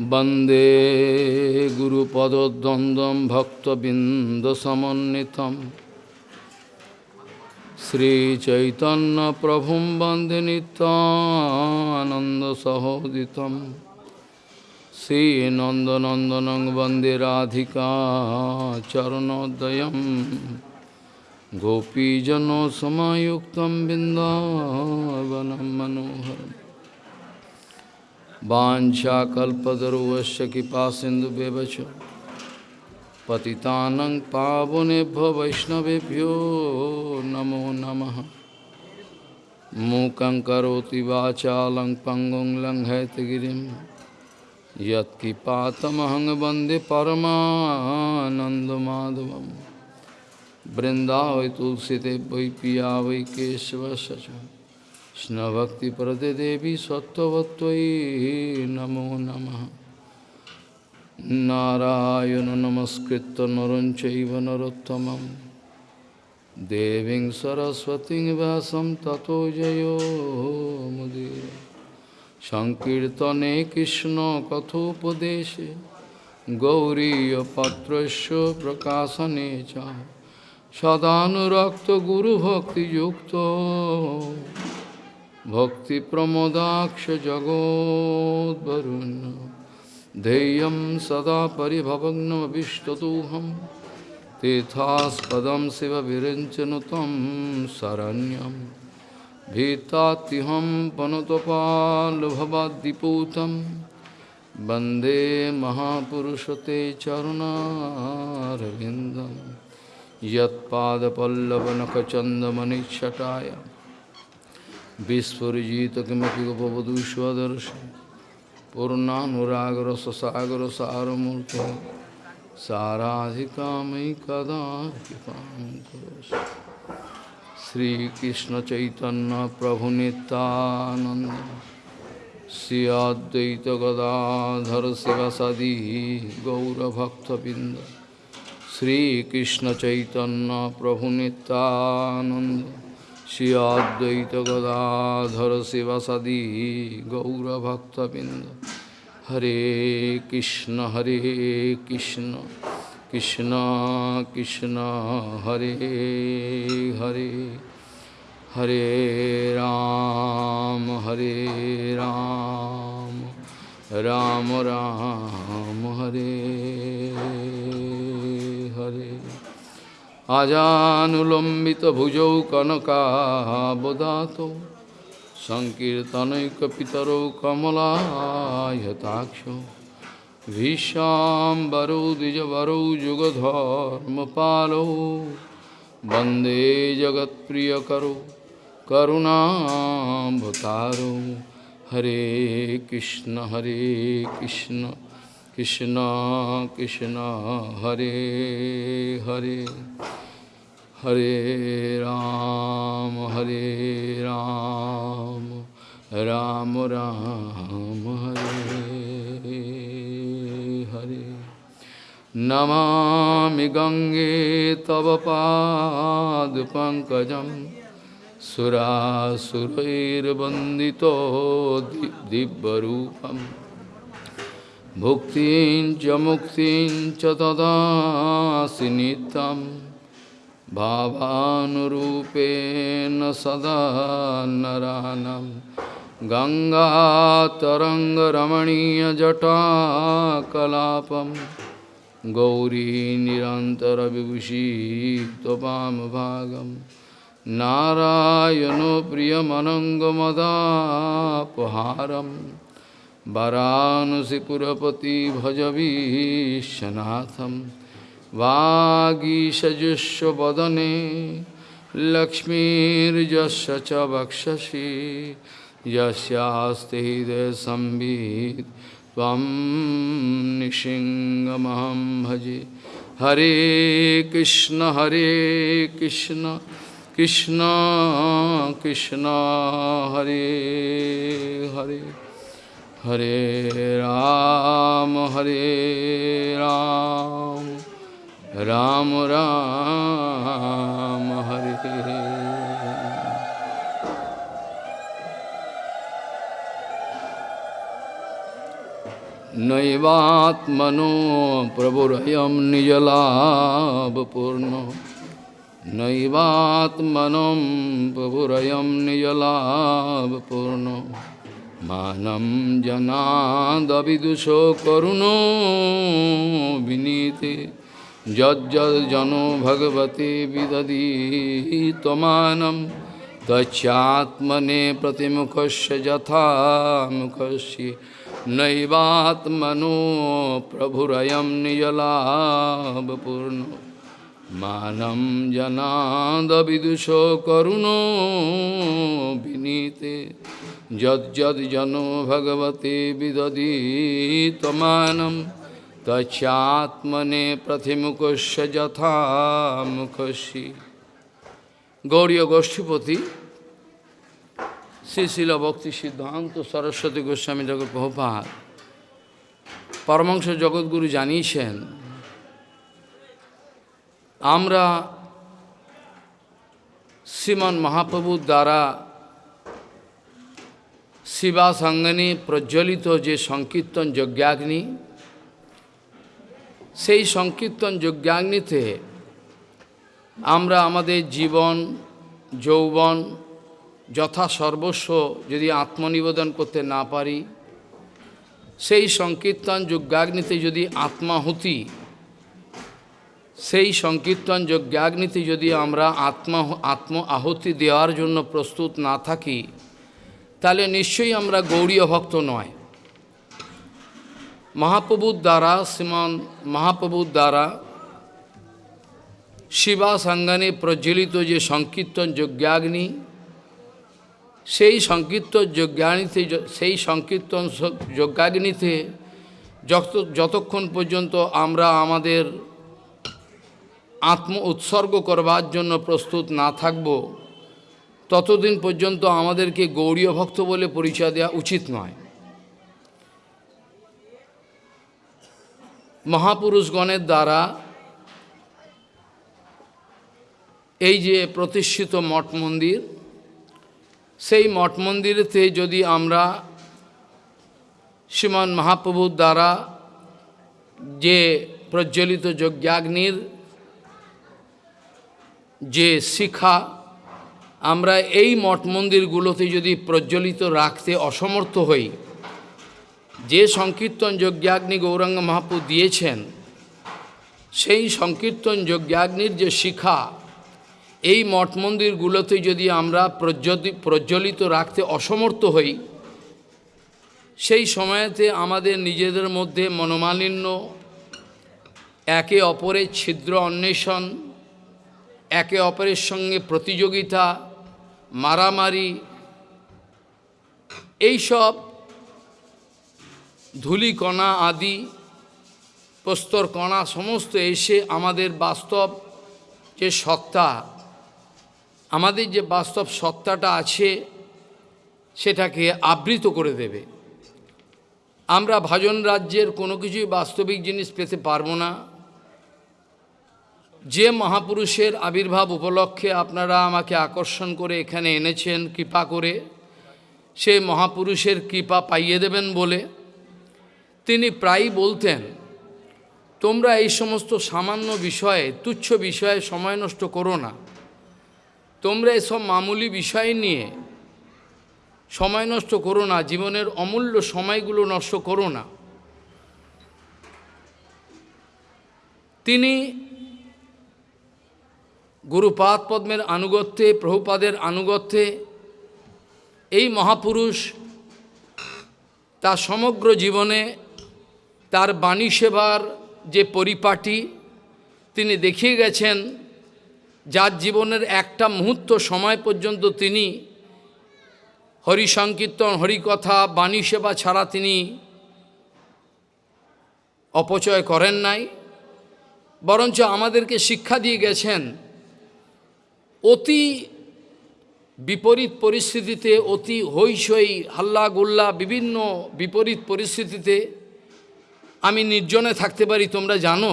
वंदे गुरुपदद्वन्द्वं भक्तबिन्दसमन्वितं। श्रीचैतन्यप्रभुं वंदे नितानन्दसहोदितं श्रीनन्दनन्दनं वंदे राधिका चरणोदयं गोपीजनसमायुक्तं बिन्दावनं मनोहरम्। वाञ्छाकल्पतरुवश्च कृपा सिन्धुव्यवच पतितानं पावनेभ्यो वैष्णवेभ्यो नमो नमः। मूकं करोति वाचालं पङ्गुं लङ्घयतगिरिं। यत्किपातमहं वंदे परमानन्दमाधवं वृन्दावै तुलसीदेव वै पिया वै কৃষ্ণভক্তিপ্রদে দেবী সত্যবত্তয়ী নমো নম। নারায়ণ নমস্কৃত নরঞ্চৈব নরোত্তম দেবী সরস্বতী ব্যাসম ততো জয়োমুদীর সংকীর্তনে কৃষ্ণ কথোপদেশে গৌরীপত্র প্রকাশনে চ। সদানুরক্ত গুরুভক্তিযুক্ত भक्तिप्रमोदाक्षजगोद्वरुन् ध्येयं सदा परिभवग्नमभिष्टदोहं तीर्थास्पदं शिवविरञ्चनु तं शरण्यं भीतात्युहं पनुतपाल्भवाद्दिपूतं। वन्दे महापुरुषते चरुणारविन्दं यत्पादपल्लवनखचन्दमनिच्छटाय विस्फुजित किमपि गोपवधू स्वदर्श पूर्णानुरागर ससागर सारमूर्ति साराधिका मयि कदा कृपा श्रीकृष्ण चैतन्य प्रभु नित्यानंद श्री अद्वैत गदाधर शिवसदी गौरभक्तबिंद श्रीकृष्ण चैतन्य प्रभु Shri Advaita Gadadhara Sivasadi Gaura Bhakta Binda Hare Krishna Hare Krishna Krishna Krishna Hare Hare Hare Ram Hare Ram Ram Ram Hare আজানুলম্বিত ভুজৌ কনকাবদাত সংকীর্তনৈকিতর কমলায়তাক্ষ ভীষ্বরৌ দ্বিজবরৌ যুগধর্মপালৌ বন্দে জগৎপ্রিয়করো করুণাভতারো হরে কৃষ্ণ হরে Krishna Krishna Krishna Hare Hare Hare Ram Hare Ram Ram Ram Hare Hare Namami Gange Tava Pad Pankajam Surasurair Bandito Dibbarupam भुक्तिं च मुक्तिं च ददासि नित्यं भावानुरूपेण सदा नरानं गङ्गातरङ्गरमणीयजटाकलापं गौरी निरन्तरविभूषी त्वपामभागं नारायणो प्रियमनङ्गमदापहारम् वरानसीपुरपति भजवीशनाथम भजबीशनाथ वदने लक्ष्मीजश च यस्ते हृदय संबीत भजे। हरे कृष्ण हरे कृष्ण कृष्ण कृष्ण, हरे हरे। हरे राम हरे राम राम राम हरे नैवात्मनो प्रभुरयं निजलाभपूर्ण नैवात्मनं प्रभुरयं निजलाभपूर्ण মানম জনাদবিদুষো করুণ বিনীতে। যজ্জন ভগবতে বিদি তমানম। তচ্ছাত্মনে প্রতিমুখস্য যথা মুখস্য নৈবাত্মনো প্রভুরয়ম নিজলাভপূর্ণ। মানম জনাদবিদুষো করুণ বিনীতে। यज्जनो भगवते विदधी त्वमानं तच्चात्मने प्रतिमुखस्य यथा मुखस्य গৌরীয় গোষ্ঠীপতি শ্রী শিল ভক্তি সিদ্ধান্ত সরস্বতী গোস্বামী জগৎ প্রভুপাত পরমাংশ জগৎগুরু জানিয়েছেন আমরা শ্রীমন মহাপ্রভুর দ্বারা শিবা সঙ্গনে প্রজ্বলিত যে সংকীর্তন যজ্ঞাগ্নি, সেই সংকীর্তন যজ্ঞাগ্নিতে আমরা আমাদের জীবন, যৌবন যথা সর্বস্ব যদি আত্মনিবেদন করতে না পারি, সেই সংকীর্তন যজ্ঞাগ্নিতে যদি আত্মাহুতি, সেই সংকীর্তন যজ্ঞাগ্নিতে যদি আমরা আত্মা আত্ম আহুতি দেওয়ার জন্য প্রস্তুত না থাকি তাহলে নিশ্চয়ই আমরা গৌরীয় ভক্ত নয়। মহাপ্রভুর দ্বারা, শ্রীমান মহাপ্রভুর দ্বারা শিবা সাঙ্গানে প্রজ্বলিত যে সংকীর্তন যজ্ঞাগ্নি, সেই সংকীর্তন যজ্ঞাগ্নিতে সেই সংকীর্তন যজ্ঞাগ্নিতে যত, যতক্ষণ পর্যন্ত আমরা আমাদের আত্ম উৎসর্গ করবার জন্য প্রস্তুত না থাকব ততদিন পর্যন্ত আমাদেরকে গৌরীয় ভক্ত বলে পরিচয় দেওয়া উচিত নয়। মহাপুরুষগণের দ্বারা এই যে প্রতিষ্ঠিত মঠ মন্দির, সেই মঠ মন্দিরেতে যদি আমরা শ্রীমান মহাপ্রভুর দ্বারা যে প্রজ্বলিত যজ্ঞাগ্নির যে শিখা আমরা এই মঠ মন্দিরগুলোতে যদি প্রজ্বলিত রাখতে অসমর্থ হই, যে সংকীর্তন যজ্ঞাগ্নি গৌরাঙ্গ মহাপ্রভু দিয়েছেন, সেই সংকীর্তন যজ্ঞাগ্নির যে শিখা, এই মঠ মন্দিরগুলোতে যদি আমরা প্রজ্বলিত রাখতে অসমর্থ হই, সেই সময়তে আমাদের নিজেদের মধ্যে মনোমালিন্য, একে অপরের ছিদ্র অন্বেষণ, একে অপরের সঙ্গে প্রতিযোগিতা মারামারি, এইসব ধুলিকণা আদি প্রস্তর কণা সমস্ত এসে আমাদের বাস্তব যে সত্তা, আমাদের যে বাস্তব সত্তাটা আছে, সেটাকে আবৃত করে দেবে। আমরা ভাজন রাজ্যের কোনো কিছুই বাস্তবিক জিনিস পেতে পারব না। যে মহাপুরুষের আবির্ভাব উপলক্ষে আপনারা আমাকে আকর্ষণ করে এখানে এনেছেন, কৃপা করে, সে মহাপুরুষের কৃপা পাইয়ে দেবেন বলে। তিনি প্রায়ই বলতেন, তোমরা এই সমস্ত সামান্য বিষয়ে, তুচ্ছ বিষয়ে সময় নষ্ট করো না। তোমরা এসব মামুলি বিষয় নিয়ে সময় নষ্ট করো না, জীবনের অমূল্য সময়গুলো নষ্ট করো না। তিনি গুরুপাদ পদ্মের আনুগত্যে, প্রভুপাদের আনুগত্যে, এই মহাপুরুষ তার সমগ্র জীবনে তার বাণী সেবার যে পরিপাটি, তিনি দেখিয়ে গেছেন, যার জীবনের একটা মুহূর্ত সময় পর্যন্ত তিনি হরি সংকীর্তন হরিকথা, বাণী সেবা ছাড়া তিনি অপচয় করেন নাই। বরঞ্চ আমাদেরকে শিক্ষা দিয়ে গেছেন অতি বিপরীত পরিস্থিতিতে, অতি হইসই হাল্লা গুল্লা বিভিন্ন বিপরীত পরিস্থিতিতে আমি নির্জনে থাকতে পারি, তোমরা জানো?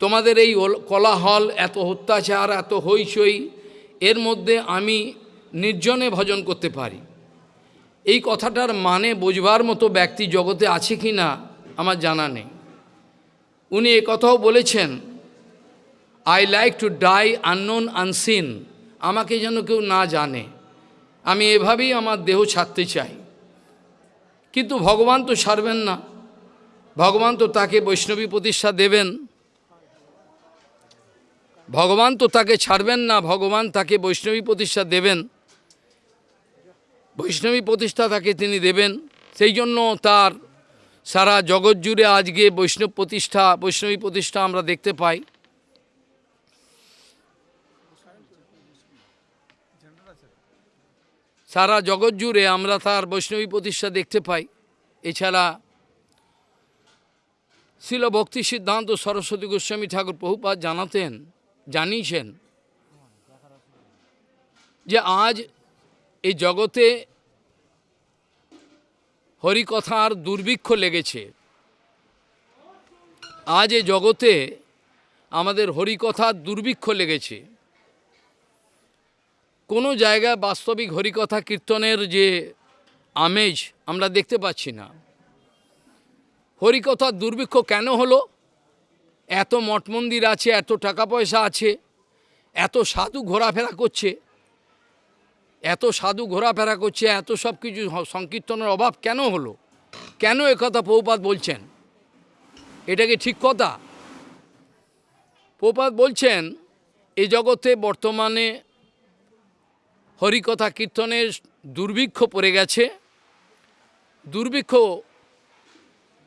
তোমাদের এই কলাহল, এত অত্যাচার, এত হইচই এর মধ্যে আমি নির্জনে ভজন করতে পারি। এই কথাটার মানে বোঝবার মতো ব্যক্তি জগতে আছে কি না আমার জানা নেই। উনি কথাও বলেছেন I like to die unknown unseen আমাকে যেন কেউ না জানে। আমি এভাবেই আমার দেহ ছাড়তে চাই। কিন্তু ভগবান তো ছাড়বেন না। ভগবান তো তাকে বৈষ্ণবী প্রতিষ্ঠা দেবেন। ভগবান তো তাকে ছাড়বেন না, ভগবান তাকে বৈষ্ণবী প্রতিষ্ঠা দেবেন। বৈষ্ণবী প্রতিষ্ঠা তাকে তিনি দেবেন। সেই জন্য তার সারা জগৎ জুড়ে আজকে বৈষ্ণব প্রতিষ্ঠা, বৈষ্ণবী প্রতিষ্ঠা আমরা দেখতে পাই। সারা জগৎ জুড়ে আমরা তার বৈষ্ণবী প্রতিষ্ঠা দেখতে পাই। এছাড়া শিল ভক্তি সিদ্ধান্ত সরস্বতী গোস্বামী ঠাকুর প্রভুপাত জানাতেন, জানিয়েছেন যে আজ এই জগতে হরিকথার দুর্ভিক্ষ লেগেছে। আজ এই জগতে আমাদের হরিকথার দুর্ভিক্ষ লেগেছে। কোনো জায়গায় বাস্তবিক হরিকথা কীর্তনের যে আমেজ আমরা দেখতে পাচ্ছি না। হরিকথার দুর্ভিক্ষ কেন হলো? এত মঠ মন্দির আছে, এত টাকা পয়সা আছে, এত সাধু ঘোরাফেরা করছে, এত সাধু ঘোরাফেরা করছে, এত সব কিছু সংকীর্তনের অভাব কেন হলো? কেন একথা পৌপাত বলছেন? এটা কি ঠিক কথা? পৌপাত বলছেন এই জগতে বর্তমানে হরিকথা কীর্তনের দুর্ভিক্ষ পড়ে গেছে। দুর্ভিক্ষ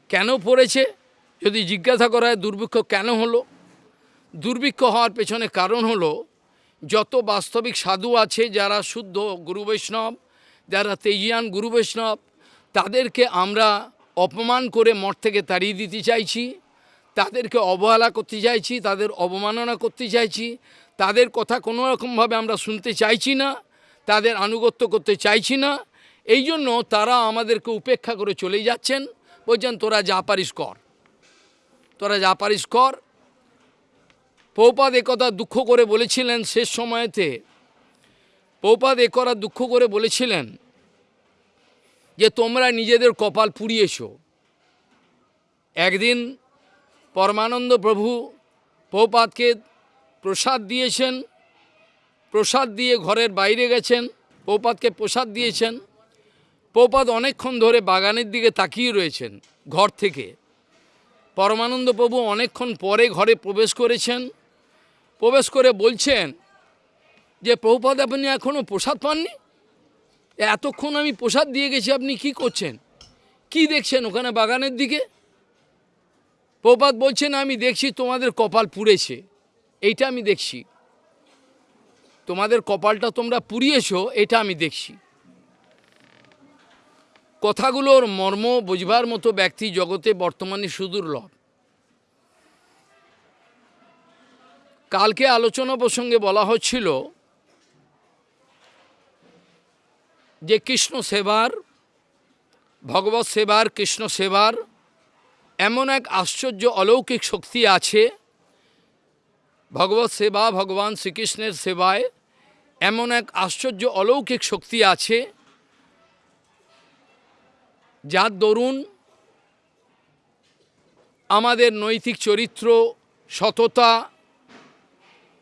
কেন পড়েছে? যদি জিজ্ঞাসা করা হয় দুর্ভিক্ষ কেন হলো? দুর্ভিক্ষ হওয়ার পেছনে কারণ হলো, যত বাস্তবিক সাধু আছে, যারা শুদ্ধ গুরু বৈষ্ণব, যারা তেজিয়ান গুরু বৈষ্ণব, তাদেরকে আমরা অপমান করে মঠ থেকে তাড়িয়ে দিতে চাইছি, তাদেরকে অবহেলা করতে চাইছি, তাদের অবমাননা করতে চাইছি, তাদের কথা কোনো রকমভাবে আমরা শুনতে চাইছি না। তাদের আনুগত্য করতে চাইছি না। এই জন্য তারা আমাদেরকে উপেক্ষা করে চলে যাচ্ছেন। বলছেন, তোরা যা পারিস কর। তোরা যা পারিস কর। পৌপাদ একথা দুঃখ করে বলেছিলেন শেষ সময়েতে। পৌপাদ একরা দুঃখ করে বলেছিলেন যে, তোমরা নিজেদের কপাল পুড়িয়েছো। একদিন পরমানন্দ প্রভু পৌপাদকে প্রসাদ দিয়েছেন। প্রসাদ দিয়ে ঘরের বাইরে গেছেন পৌপাদকে প্রসাদ দিয়েছেন। পৌপাদ অনেকক্ষণ ধরে বাগানের দিকে তাকিয়ে রয়েছেন ঘর থেকে। পরমানন্দ প্রভু অনেকক্ষণ পরে ঘরে প্রবেশ করেছেন। প্রবেশ করে বলছেন যে, প্রভুপাদ, আপনি এখনও প্রসাদ পাননি? এতক্ষণ আমি প্রসাদ দিয়ে গেছি, আপনি কি করছেন? কি দেখছেন ওখানে বাগানের দিকে? প্রপাত বলছেন, আমি দেখছি তোমাদের কপাল পুড়েছে। এইটা আমি দেখছি। তোমাদের কপালটা তোমরা পুড়িয়েছো, এটা আমি দেখছি। কথাগুলোর মর্ম বুঝবার মতো ব্যক্তি জগতে বর্তমানে সুদুর্লভ কালকে আলোচনা প্রসঙ্গে বলা হচ্ছিল যে কৃষ্ণ সেবার, ভগবত সেবার, কৃষ্ণ সেবার এমন এক আশ্চর্য অলৌকিক শক্তি আছে। ভগবত সেবা ভগবান শ্রীকৃষ্ণের সেবায় এমন এক আশ্চর্য অলৌকিক শক্তি আছে যার দরুন আমাদের নৈতিক চরিত্র, সততা,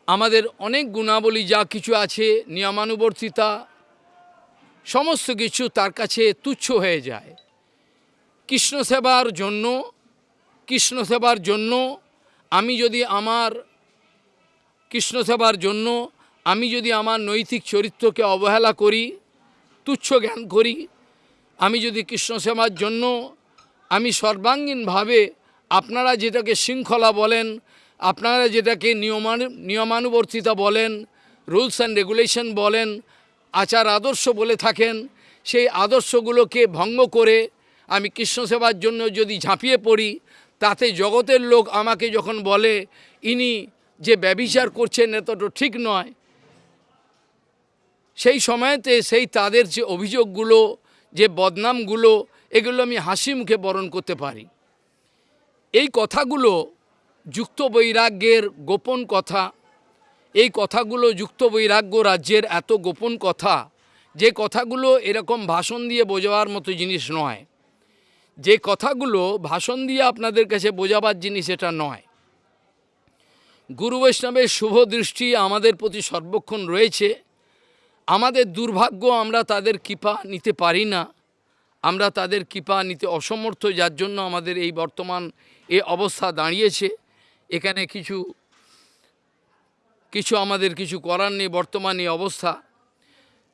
আমাদের অনেক গুণাবলী যা কিছু আছে, নিয়মানুবর্তিতা, সমস্ত কিছু তার কাছে তুচ্ছ হয়ে যায়। কৃষ্ণ সেবার জন্য, কৃষ্ণ সেবার জন্য, আমি যদি আমার কৃষ্ণ সেবার জন্য আমি যদি আমার নৈতিক চরিত্রকে অবহেলা করি, তুচ্ছ জ্ঞান করি, আমি যদি কৃষ্ণ সেবার জন্য আমি সর্বাঙ্গীনভাবে আপনারা যেটাকে শৃঙ্খলা বলেন, আপনারা যেটাকে নিয়মানু, নিয়মানুবর্তিতা বলেন, রুলস অ্যান্ড রেগুলেশন বলেন, আচার আদর্শ বলে থাকেন, সেই আদর্শগুলোকে ভঙ্গ করে আমি কৃষ্ণ সেবার জন্য যদি ঝাঁপিয়ে পড়ি, তাতে জগতের লোক আমাকে যখন বলে, ইনি যে ব্যবিচার করছেন, এতটা ঠিক নয়। সেই সময়তে সেই তাদের যে অভিযোগগুলো, যে বদনামগুলো, এগুলো আমি হাসি মুখে বরণ করতে পারি। এই কথাগুলো যুক্ত বৈরাগ্যের গোপন কথা, এই কথাগুলো যুক্ত বৈরাগ্য রাজ্যের এত গোপন কথা, যে কথাগুলো এরকম ভাষণ দিয়ে বোঝাবার মতো জিনিস নয়। যে কথাগুলো ভাষণ দিয়ে আপনাদের কাছে বোঝাবার জিনিস এটা নয়। গুরু বৈষ্ণবের শুভ দৃষ্টি আমাদের প্রতি সর্বক্ষণ রয়েছে। আমাদের দুর্ভাগ্য, আমরা তাদের কৃপা নিতে পারি না। আমরা তাদের কৃপা নিতে অসমর্থ, যার জন্য আমাদের এই বর্তমান এ অবস্থা দাঁড়িয়েছে। এখানে কিছু কিছু আমাদের কিছু করার নেই, বর্তমান এই অবস্থা।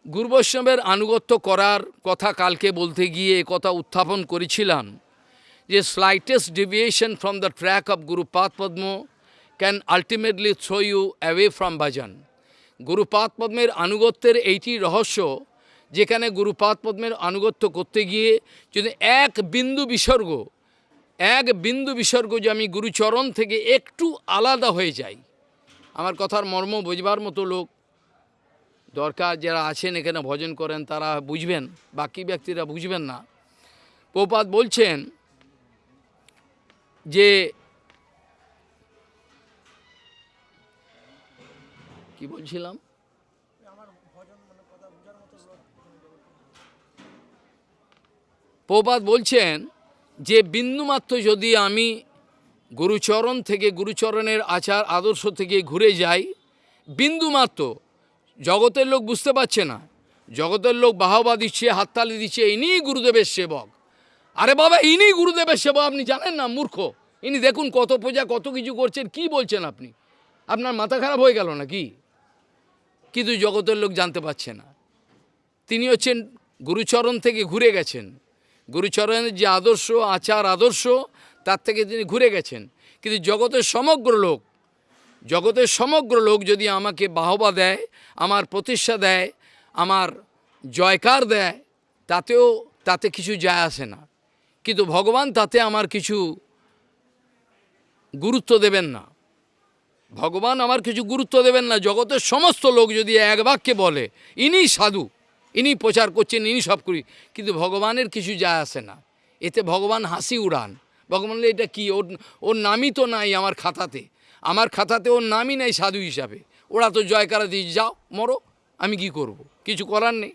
গুরু বৈষ্ণবের আনুগত্য করার কথা কালকে বলতে গিয়ে কথা উত্থাপন করেছিলাম, যে slightest deviation from the track of gurupada padma can ultimately throw you away from bhajan Gurupad পদ্মের আনুগত্যের এইটি রহস্য, যেখানে গুরুপাদ পদ্মের আনুগত্য করতে গিয়ে যদি এক বিন্দু বিসর্গ, এক বিন্দু বিসর্গ যে আমি গুরুচরণ থেকে একটু আলাদা হয়ে যাই, আমার কথার মর্ম বুঝবার মতো লোক দরকার যারা আছেন, এখানে ভজন করেন, তারা বুঝবেন, বাকি ব্যক্তিরা বুঝবেন না। প্রপাত বলছেন যে কি বলছিলাম? প্রপাত বলছেন যে বিন্দুমাত্র যদি আমি গুরুচরণ থেকে গুরুচরণের আচার আদর্শ থেকে ঘুরে যাই বিন্দুমাত্র জগতের লোক বুঝতে পারছে না। জগতের লোক বাহবা দিচ্ছে হাততালি দিচ্ছে ইনি গুরুদেবের সেবক। আরে বাবা ইনি গুরুদেবের সেবক আপনি জানেন না মূর্খ। ইনি দেখুন কত পূজা কত কিছু করছেন কি বলছেন আপনি? আপনার মাথা খারাপ হয়ে গেল না কি কিন্তু জগতের লোক জানতে পারছে না। তিনি হচ্ছেন গুরুচরণ থেকে ঘুরে গেছেন। গুরুচরণের যে আদর্শ, আচার, আদর্শ, তার থেকে তিনি ঘুরে গেছেন। কিন্তু জগতের সমগ্র লোক, জগতের সমগ্র লোক যদি আমাকে বাহবা দেয়, আমার প্রতিষ্ঠা দেয়, আমার জয়কার দেয়, তাতেও তাতে কিছু যায় আসে না। কিন্তু ভগবান তাতে আমার কিছু গুরুত্ব দেবেন না। ভগবান আমার কিছু গুরুত্ব দেবেন না, জগতের সমস্ত লোক যদি এক বাক্যে বলে, ইনি সাধু, ইনি প্রচার করছেন, ইনি সব করি কিন্তু ভগবানের কিছু যায় আসে না। এতে ভগবান হাসি উড়ান। ভগবান এটা কি? ওর ওর নামই তো নাই আমার খাতাতে। আমার খাতাতে ওর নামই নাই সাধু হিসাবে। ওরা তো জয়কারা দিয়ে, যাও, মরো, আমি কি করব। কিছু করার নেই।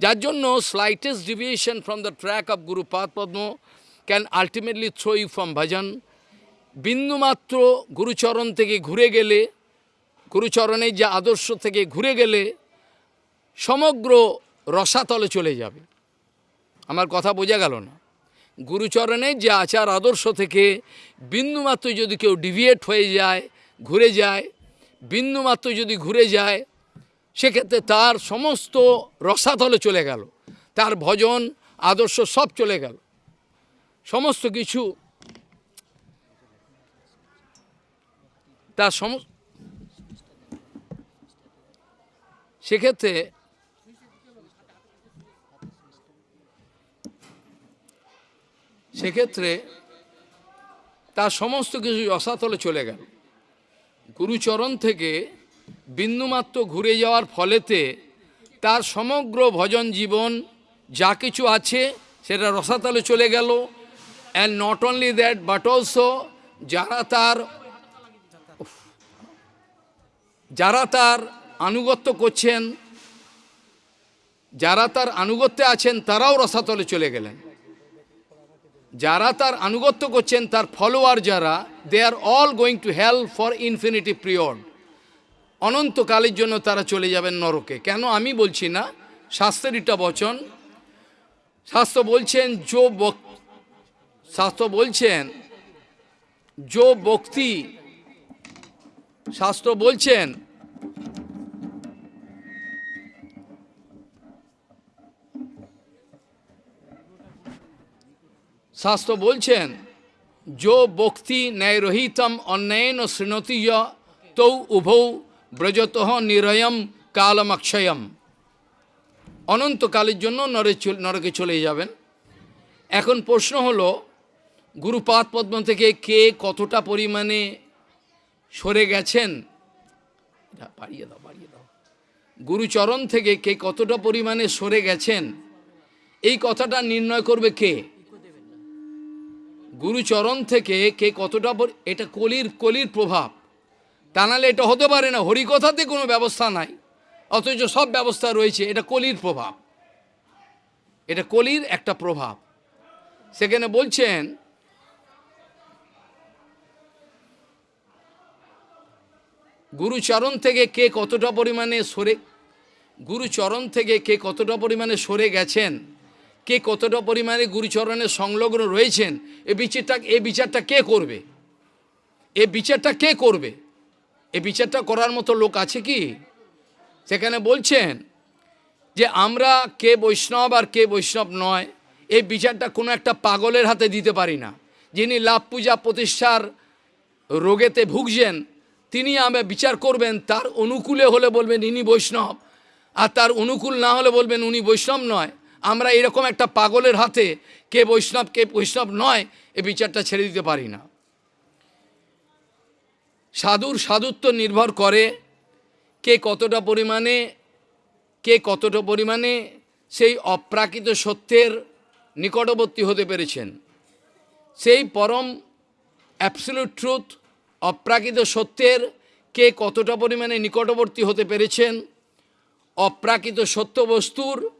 যার জন্য slightest deviation from the track of guru pada padma can ultimately throw you from bhajan বিন্দুমাত্র গুরুচরণ থেকে ঘুরে গেলে, গুরুচরণের যে আদর্শ থেকে ঘুরে গেলে সমগ্র রসাতলে চলে যাবে। আমার কথা বোঝা গেল না। গুরুচরণের যে আচার আদর্শ থেকে বিন্দুমাত্র যদি কেউ ডিভিয়েট হয়ে যায়, ঘুরে যায়, বিন্দুমাত্র যদি ঘুরে যায়, সেক্ষেত্রে তার সমস্ত রসাতলে চলে গেল। তার ভজন, আদর্শ সব চলে গেল। সমস্ত কিছু তার সম, সেক্ষেত্রে সেক্ষেত্রে তার সমস্ত কিছু রসাতলে চলে গেল। গুরুচরণ থেকে বিন্দুমাত্র ঘুরে যাওয়ার ফলেতে তার সমগ্র ভজন জীবন যা কিছু আছে সেটা রসাতলে চলে গেল। And not only that but also যারা তার যারা তার আনুগত্য করছেন, যারা তার আনুগত্যে আছেন, তারাও রসাতলে চলে গেলেন। যারা তার আনুগত্য করছেন, তার ফলোয়ার যারা they are all going to hell for infinity period অনন্তকালের জন্য তারা চলে যাবেন নরকে। কেন আমি বলছি না? শাস্ত্রের বচন। শাস্ত্র বলছেন, যো শাস্ত্র বলছেন, যো বক্তি শাস্ত্র বলছেন শাস্ত্র বলছেন, যো বক্তি ন্যায়রহিতম অন্যায়ন শৃণতি তৌ উভৌ ব্রজত নিরয়ম কালমক্ষয়ম। অনন্তকালের জন্য নরে নরকে চলে যাবেন। এখন প্রশ্ন হলো, গুরুপাদ পদ্ম থেকে কে কতটা পরিমাণে সরে গেছেন। এটা দাও, বাড়িয়ে দাও। গুরুচরণ থেকে কে কতটা পরিমাণে সরে গেছেন? এই কথাটা নির্ণয় করবে কে? গুরুচরণ থেকে কে কতটা এটা কলির কলির প্রভাব। তা নাহলে এটা হতে পারে না, হরিকথাতে কোনো ব্যবস্থা নাই। অথচ সব ব্যবস্থা রয়েছে, এটা কলির প্রভাব। এটা কলির একটা প্রভাব। সেখানে বলছেন গুরুচরণ থেকে কে কতটা পরিমাণে সরে, গুরুচরণ থেকে কে কতটা পরিমাণে সরে গেছেন, কে কতটা পরিমাণে গুরুচরণের সংলগ্ন রয়েছেন, এ বিচারটা এ বিচারটা কে করবে? এ বিচারটা কে করবে? এ বিচারটা করার মতো লোক আছে কি? সেখানে বলছেন যে আমরা কে বৈষ্ণব আর কে বৈষ্ণব নয় এই বিচারটা কোনো একটা পাগলের হাতে দিতে পারি না। যিনি লাভ পূজা প্রতিষ্ঠার রোগেতে ভুগছেন তিনি আমি বিচার করবেন, তার অনুকূলে হলে বলবেন ইনি বৈষ্ণব। আর তার অনুকূল না হলে বলবেন উনি বৈষ্ণব নয়। আমরা এরকম একটা পাগলের হাতে কে বৈষ্ণব কে বৈষ্ণব নয়, এ বিচারটা ছেড়ে দিতে পারি না। সাধুর সাধুত্ব নির্ভর করে কে কতটা পরিমাণে, কে কতটা পরিমাণে সেই অপ্রাকৃত সত্যের নিকটবর্তী হতে পেরেছেন। সেই পরম অ্যাবসলিউট ট্রুথ অপ্রাকৃত সত্যের কে কতটা পরিমাণে নিকটবর্তী হতে পেরেছেন, অপ্রাকৃত সত্য বস্তুর,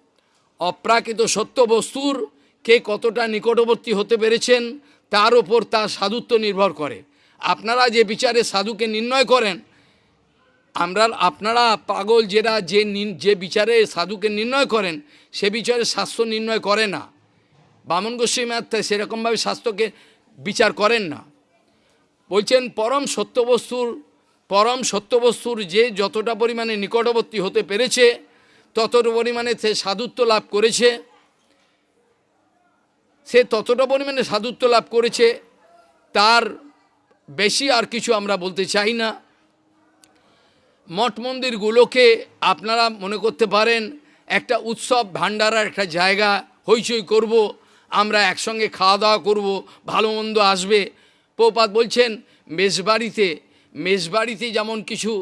অপ্রাকৃত সত্য বস্তুর কে কতটা নিকটবর্তী হতে পেরেছেন, তার ওপর তার সাধুত্ব নির্ভর করে। আপনারা যে বিচারে সাধুকে নির্ণয় করেন, আমরা, আপনারা পাগল যেটা যে যে বিচারে সাধুকে নির্ণয় করেন, সে বিচারে শাস্ত্র নির্ণয় করে না। বামন গোস্বামী আত্মা সেরকমভাবে শাস্ত্রকে বিচার করেন না। বলছেন, পরম সত্যবস্তুর পরম সত্যবস্তুর যে যতটা পরিমাণে নিকটবর্তী হতে পেরেছে, ততটা পরিমাণে সে সাধুত্ব লাভ করেছে। সে ততটা পরিমাণে সাধুত্ব লাভ করেছে, তার বেশি আর কিছু আমরা বলতে চাই না। মঠ মন্দিরগুলোকে আপনারা মনে করতে পারেন, একটা উৎসব ভাণ্ডারার একটা জায়গা, হইচই করব, আমরা একসঙ্গে খাওয়া দাওয়া করব, ভালো মন্দ আসবে। পৌপাত বলছেন, মেজবাড়িতে মেজবাড়িতে যেমন কিছু,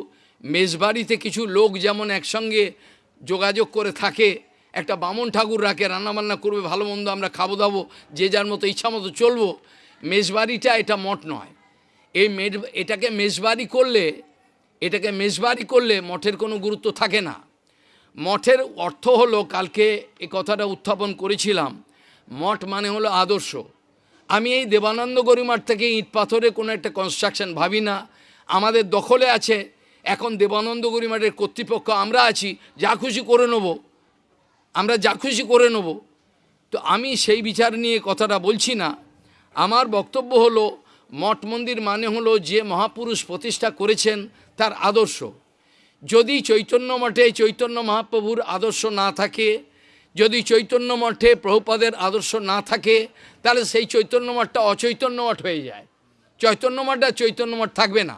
মেজবাড়িতে কিছু লোক যেমন একসঙ্গে যোগাযোগ করে থাকে, একটা বামন ঠাকুর রাখে, রান্নাবান্না করবে, ভালো মন্দ আমরা খাব দাবো, যে যার মতো ইচ্ছা মতো চলবো, মেজবাড়িটা এটা মঠ নয়। এই মেজ, এটাকে মেজবাড়ি করলে, এটাকে মেজবাড়ি করলে মঠের কোনো গুরুত্ব থাকে না। মঠের অর্থ হলো, কালকে এ কথাটা উত্থাপন করেছিলাম, মঠ মানে হলো আদর্শ। আমি এই দেবানন্দ গরিমার থেকে ইট পাথরে কোনো একটা কনস্ট্রাকশন ভাবি না। আমাদের দখলে আছে, এখন দেবানন্দ গরিমাটের কর্তৃপক্ষ, আমরা আছি, যা খুশি করে নেব। আমরা যা খুশি করে নেব। তো আমি সেই বিচার নিয়ে কথাটা বলছি না। আমার বক্তব্য হলো, মঠ মন্দির মানে হলো যে মহাপুরুষ প্রতিষ্ঠা করেছেন তার আদর্শ। যদি চৈতন্য মঠে চৈতন্য মহাপ্রভুর আদর্শ না থাকে যদি চৈতন্য মঠে প্রভুপাদের আদর্শ না থাকে, তাহলে সেই চৈতন্য মঠটা অচৈতন্য মঠ হয়ে যায়। চৈতন্য মঠটা চৈতন্য মঠ থাকবে না।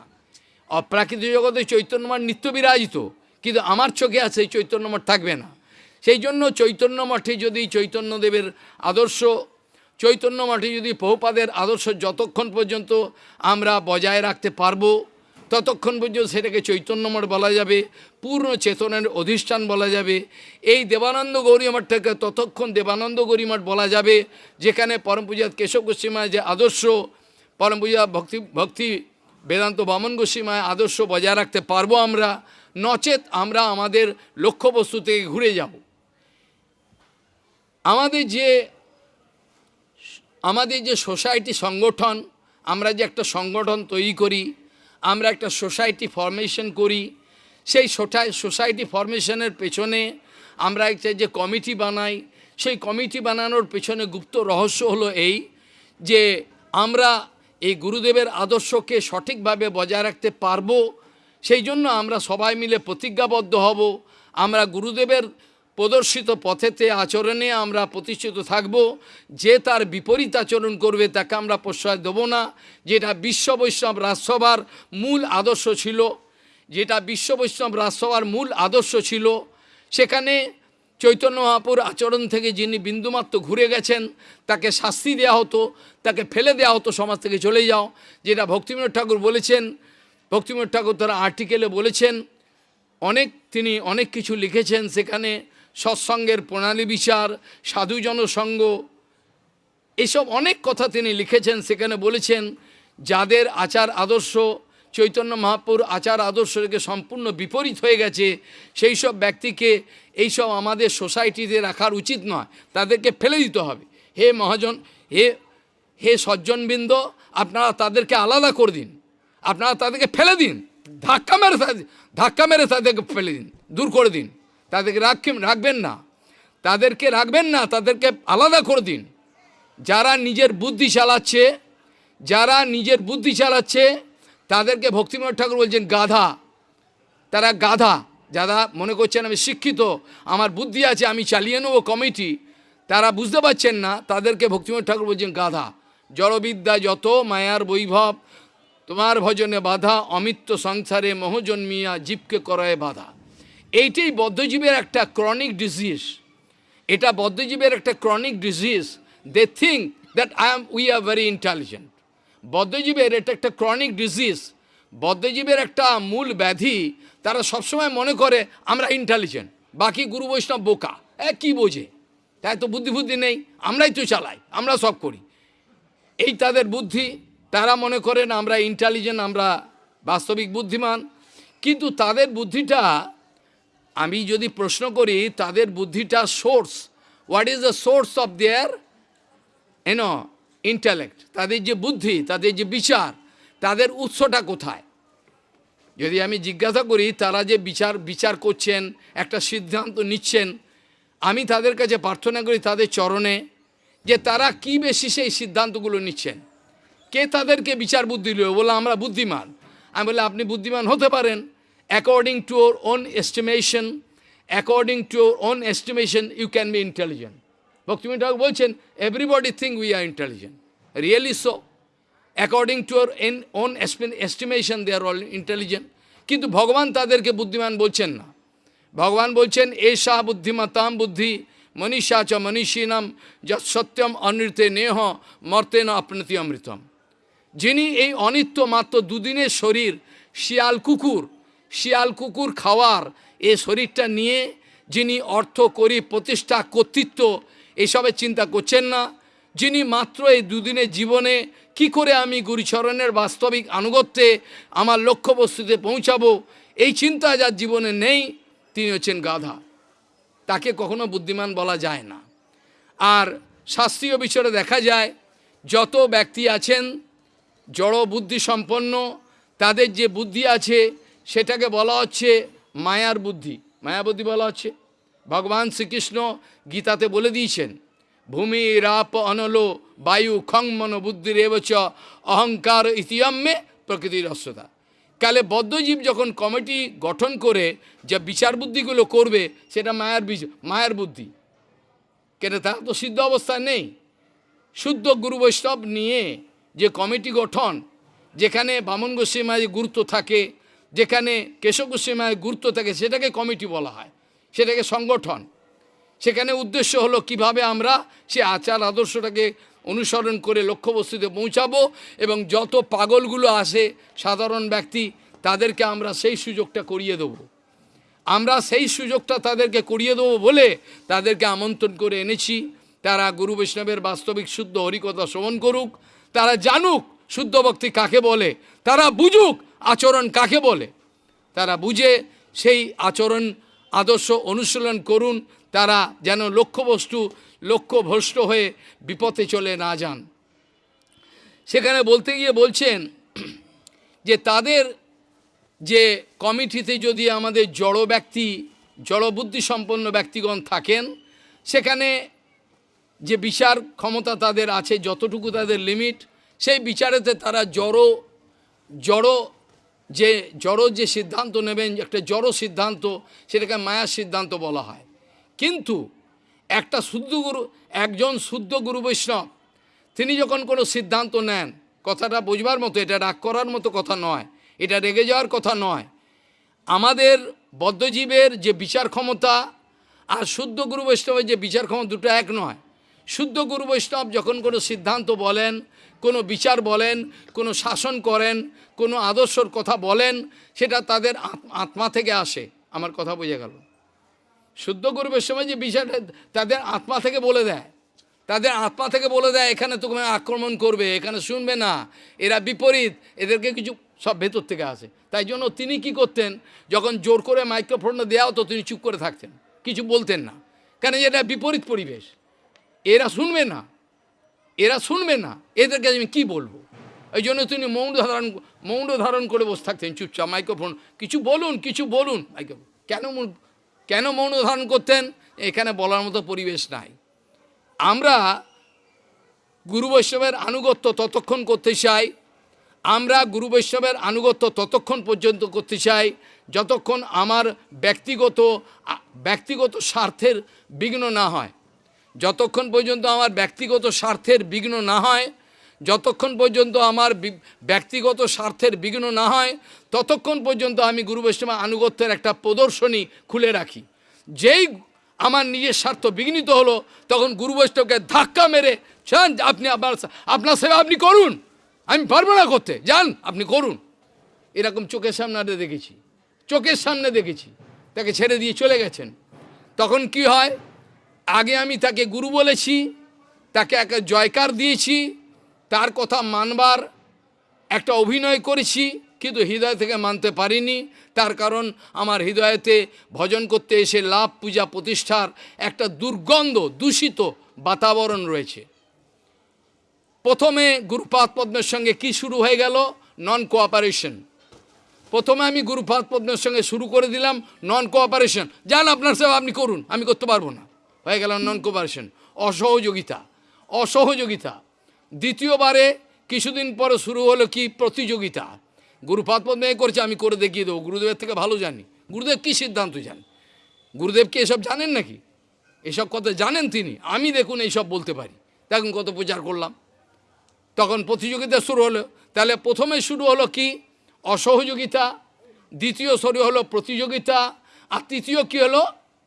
অপ্রাকৃত জগতে চৈতন্য মঠ নিত্য বিরাজিত, কিন্তু আমার চোখে আছে এই চৈতন্য মঠ থাকবে না। সেই জন্য চৈতন্য মঠে যদি চৈতন্যদেবের আদর্শ, চৈতন্য মঠে যদি বহুপাদের আদর্শ যতক্ষণ পর্যন্ত আমরা বজায় রাখতে পারব ততক্ষণ পর্যন্ত সেটাকে চৈতন্যমঠ বলা যাবে, পূর্ণ চেতনের অধিষ্ঠান বলা যাবে। এই দেবানন্দ গৌরী মঠটাকে ততক্ষণ দেবানন্দ গৌরী মঠ বলা যাবে, যেখানে পরম পূজাত কেশব গোস্বীমায় যে আদর্শ, পরম পূজা ভক্তি ভক্তি বেদান্ত বামন গোস্বীমায় আদর্শ বজায় রাখতে পারব আমরা, নচেত আমরা আমাদের লক্ষ্যবস্তু থেকে ঘুরে যাব। আমাদের যে আমাদের যে সোসাইটি সংগঠন, আমরা যে একটা সংগঠন তৈরি করি আমরা একটা সোসাইটি ফরমেশন করি। সেই সোসাইটি ফরমেশনের পেছনে আমরা একটা যে কমিটি বানাই, সেই কমিটি বানানোর পেছনে গুপ্ত রহস্য হলো এই যে আমরা এই গুরুদেবের আদর্শকে সঠিকভাবে বজায় রাখতে পারব, সেই জন্য আমরা সবাই মিলে প্রতিজ্ঞাবদ্ধ হব। আমরা গুরুদেবের প্রদর্শিত পথেতে আচরণে আমরা প্রতিষ্ঠিত থাকব। যে তার বিপরীত আচরণ করবে, তাকে আমরা প্রশ্রয় দেবো না। যেটা বিশ্ব বৈষ্ণব রাজসভার মূল আদর্শ ছিল, যেটা বিশ্ব বৈষ্ণব রাজসভার মূল আদর্শ ছিল, সেখানে চৈতন্য মহাপুর আচরণ থেকে যিনি বিন্দুমাত্র ঘুরে গেছেন, তাকে শাস্তি দেওয়া হতো, তাকে ফেলে দেওয়া হতো সমাজ থেকে চলে যাও। যেটা ভক্তিবিনোদ ঠাকুর বলেছেন, ভক্তিবিনোদ ঠাকুর তারা আর্টিকেলে বলেছেন, অনেক তিনি অনেক কিছু লিখেছেন সেখানে। সৎসঙ্গের প্রণালী বিচার সাধুজন সঙ্গ এসব অনেক কথা তিনি লিখেছেন, সেখানে বলেছেন, যাদের আচার আদর্শ, চৈতন্য মহাপুর আচার আদর্শ থেকে সম্পূর্ণ বিপরীত হয়ে গেছে, সেই সব ব্যক্তিকে এইসব আমাদের সোসাইটিতে রাখার উচিত নয়, তাদেরকে ফেলে দিতে হবে। হে মহাজন, হে হে সজ্জনবৃন্দ, আপনারা তাদেরকে আলাদা করে দিন, আপনারা তাদেরকে ফেলে দিন, ধাক্কা মেরে ধাক্কা মেরে তাদেরকে ফেলে দিন, দূর করে দিন। তাদেরকে রাখবেন রাখবেন না। তাদেরকে রাখবেন না, তাদেরকে আলাদা করে দিন। যারা নিজের বুদ্ধি চালাচ্ছে, যারা নিজের বুদ্ধি চালাচ্ছে, তাদেরকে ভক্তিময় ঠাকুর বলছেন গাধা। তারা গাধা। যারা মনে করছেন আমি শিক্ষিত, আমার বুদ্ধি আছে, আমি চালিয়ে নেব কমিটি, তারা বুঝতে পারছেন না, তাদেরকে ভক্তিময় ঠাকুর বলছেন গাধা। জড়বিদ্যা যত, মায়ার বৈভব, তোমার ভজনে বাধা অমিত্য সংসারে মোহজন্মিয়া জীবকে করায় বাধা। এইটাই বদ্ধজীবের একটা ক্রনিক ডিজিজ এটা বদ্ধজীবের একটা chronic disease they think that I am we are very intelligent বদ্ধজীবের এটা একটা ক্রনিক ডিজিজ বদ্ধজীবের একটা মূল ব্যাধি, তারা সবসময় মনে করে, আমরা ইন্টেলিজেন্ট বাকি গুরু বৈষ্ণব বোকা। এ কী বোঝে? তাই তো বুদ্ধি বুদ্ধি নেই। আমরাই তো চালাই, আমরা সব করি। এই তাদের বুদ্ধি, তারা মনে করেন আমরা ইন্টেলিজেন্ট আমরা বাস্তবিক বুদ্ধিমান। কিন্তু তাদের বুদ্ধিটা আমি যদি প্রশ্ন করি, তাদের বুদ্ধিটা source what is the source of their own intellect তাদের যে বুদ্ধি, তাদের যে বিচার, তাদের উৎসটা কোথায়? যদি আমি জিজ্ঞাসা করি, তারা যে বিচার বিচার করছেন, একটা সিদ্ধান্ত নিচ্ছেন, আমি তাদের কাছে প্রার্থনা করি তাদের চরণে যে তারা কি বেশি সেই সিদ্ধান্তগুলো নিচ্ছেন। কে তাদেরকে বিচার বুদ্ধি দিল বলে, আমরা বুদ্ধিমান। আমি বলে, আপনি বুদ্ধিমান হতে পারেন। টু ওর own estimation according to or own estimation you can be intelligent ভক্তিমী Thakur বলছেন everybody think we are intelligent really so according to or N own estimation they are all কিন্তু ভগবান তাদেরকে বুদ্ধিমান বলছেন না ভগবান বলছেন এষা বুদ্ধিমতাম বুদ্ধি মনীষা চ মনীষীনাম যৎ সত্যম অনৃতে নেহ মর্তে ন অপ্নতি অমৃতম যিনি এই অনিত্য মাত্র দুদিনের শরীর, শিয়াল কুকুর শিয়াল কুকুর খাওয়ার এ শরীরটা নিয়ে যিনি অর্থ করি, প্রতিষ্ঠা, কর্তৃত্ব এসবের চিন্তা করছেন না। যিনি মাত্র এই দুদিনের জীবনে কি করে আমি গুরুচরণের বাস্তবিক আনুগত্যে আমার লক্ষ্যবস্তুতে পৌঁছাবো, এই চিন্তা যার জীবনে নেই, তিনি হচ্ছেন গাধা। তাকে কখনো বুদ্ধিমান বলা যায় না। আর শাস্ত্রীয় বিষয়ে দেখা যায়, যত ব্যক্তি আছেন জড় বুদ্ধি সম্পন্ন তাদের যে বুদ্ধি আছে সেটাকে বলা হচ্ছে মায়ার বুদ্ধি। মায়া বুদ্ধি বলা হচ্ছে। ভগবান শ্রীকৃষ্ণ গীতাতে বলে দিয়েছেন, ভূমি রাপ অনলো বায়ু খং মন বুদ্ধির এবচ অহংকার ইতিয়ম্মে প্রকৃতির অস্বতা কালে বদ্ধজীব যখন কমিটি গঠন করে যে বিচার বুদ্ধিগুলো করবে, সেটা মায়ার বীজ, মায়ার বুদ্ধি। কেন তারা তো সিদ্ধ অবস্থা নেই। শুদ্ধ গুরু বৈষ্ণব নিয়ে যে কমিটি গঠন, যেখানে বামন গোস্বীমায়ের গুরুত্ব থাকে যেখানে কেশব গোস্বীমায়ের গুরুত্ব থাকে সেটাকে কমিটি বলা হয়, সেটাকে সংগঠন। সেখানে উদ্দেশ্য হলো কীভাবে আমরা সে আচার আদর্শটাকে অনুসরণ করে লক্ষ্যবস্তুতে পৌঁছাবো এবং যত পাগলগুলো আসে সাধারণ ব্যক্তি, তাদেরকে আমরা সেই সুযোগটা করিয়ে দেবো। আমরা সেই সুযোগটা তাদেরকে করিয়ে দেবো বলে তাদেরকে আমন্ত্রণ করে এনেছি। তারা গুরু বৈষ্ণবের বাস্তবিক শুদ্ধ হরিকথা শ্রবণ করুক। তারা জানুক শুদ্ধ ভক্তি কাকে বলে। তারা বুঝুক আচরণ কাকে বলে? তারা বুঝে সেই আচরণ আদর্শ অনুশীলন করুন, তারা যেন লক্ষ্যবস্তু লক্ষ্যভ্রষ্ট হয়ে বিপথে চলে না যান। সেখানে বলতে গিয়ে বলছেন যে তাদের যে কমিটিতে যদি আমাদের জড় ব্যক্তি জড়বুদ্ধি সম্পন্ন ব্যক্তিগণ থাকেন, সেখানে যে বিচার ক্ষমতা তাদের আছে, যতটুকু তাদের লিমিট সেই বিচারেতে তারা জড় জড় যে জড় যে সিদ্ধান্ত নেবেন, একটা জড় সিদ্ধান্ত, সেটাকে মায়ার সিদ্ধান্ত বলা হয়। কিন্তু একটা শুদ্ধ গুরু, একজন শুদ্ধ গুরু বৈষ্ণব, তিনি যখন কোনো সিদ্ধান্ত নেন, কথাটা বুঝবার মতো, এটা রাগ করার মতো কথা নয়, এটা রেগে যাওয়ার কথা নয়। আমাদের বদ্ধজীবের যে বিচার ক্ষমতা আর শুদ্ধ গুরু বৈষ্ণবের যে বিচার ক্ষমতা দুটো এক নয়। শুদ্ধ গুরু বৈষ্ণব যখন কোনো সিদ্ধান্ত বলেন কোনো বিচার বলেন, কোনো শাসন করেন, কোনো আদর্শর কথা বলেন, সেটা তাদের আত্মা থেকে আসে। আমার কথা বোঝা গেল? শুদ্ধ গুরু সময় যে বিচারটা তাদের আত্মা থেকে বলে দেয়। তাদের আত্মা থেকে বলে দেয়, এখানে তোকে আক্রমণ করবে, এখানে শুনবে না, এরা বিপরীত, এদেরকে কিছু সব ভেতর থেকে আসে। তাই জন্য তিনি কি করতেন? যখন জোর করে মাইক্রোফোনটা দেওয়া হতো, তিনি চুপ করে থাকতেন। কিছু বলতেন না। কেন যে এটা বিপরীত পরিবেশ। এরা শুনবে না। এরা শুনবে না। এদেরকে আমি কি বলব? এই জন্য তিনি মৌন ধারণ মৌন ধারণ করে বসে থাকতেন। চুপচাপ মাইক্রোফোন, কিছু বলুন কিছু বলুন। মাইক্রোফোন, কেন কেন মৌন ধারণ করতেন? এখানে বলার মতো পরিবেশ নাই। আমরা গুরু বৈষ্ণবের আনুগত্য ততক্ষণ করতে চাই। আমরা গুরু বৈষ্ণবের আনুগত্য ততক্ষণ পর্যন্ত করতে চাই, যতক্ষণ আমার ব্যক্তিগত ব্যক্তিগত স্বার্থের বিঘ্ন না হয়। যতক্ষণ পর্যন্ত আমার ব্যক্তিগত স্বার্থের বিঘ্ন না হয়, যতক্ষণ পর্যন্ত আমার ব্যক্তিগত স্বার্থের বিঘ্ন না হয়, ততক্ষণ পর্যন্ত আমি গুরু বৈষ্ণব আনুগত্যের একটা প্রদর্শনী খুলে রাখি। যেই আমার নিজের স্বার্থ বিঘ্নিত হলো, তখন গুরু বৈষ্ণবকে ধাক্কা মেরে চান আপনি আপনার আপনার সেবা আপনি করুন। আমি পারব না করতে। যান আপনি করুন। এরকম চোখের সামনে দেখেছি। চোখের সামনে দেখেছি। তাকে ছেড়ে দিয়ে চলে গেছেন। তখন কি হয়? আগে আমি তাকে গুরু বলেছি, তাকে একটা জয়কার দিয়েছি, তার কথা মানবার একটা অভিনয় করেছি, কিন্তু হৃদয় থেকে মানতে পারিনি। তার কারণ আমার হৃদয়েতে ভজন করতে এসে লাভ পূজা প্রতিষ্ঠার একটা দুর্গন্ধ, দূষিত বাতাবরণ রয়েছে। প্রথমে গুরুপাদ পদ্মের সঙ্গে কি শুরু হয়ে গেল? নন কোঅপারেশন প্রথমে আমি গুরুপাদ পদ্মের সঙ্গে শুরু করে দিলাম নন কোঅপারেশন যান আপনার সেবা আপনি করুন, আমি করতে পারব না। হয়ে গেল নন কোঅপারেশন অসহযোগিতা। অসহযোগিতা। দ্বিতীয়বারে কিছুদিন পরে শুরু হলো কি প্রতিযোগিতা। গুরুপাদ পদ্মে এ করেছে, আমি করে দেখিয়ে দেবো। গুরুদেবের থেকে ভালো জানি। গুরুদেব কী সিদ্ধান্ত জান? গুরুদেব কি এসব জানেন নাকি? এসব কথা জানেন তিনি। আমি দেখুন এইসব বলতে পারি। দেখুন কত প্রচার করলাম। তখন প্রতিযোগিতা শুরু হলো। তাহলে প্রথমে শুরু হলো কি? অসহযোগিতা। দ্বিতীয় শুরু হলো প্রতিযোগিতা। আর তৃতীয় কী হলো?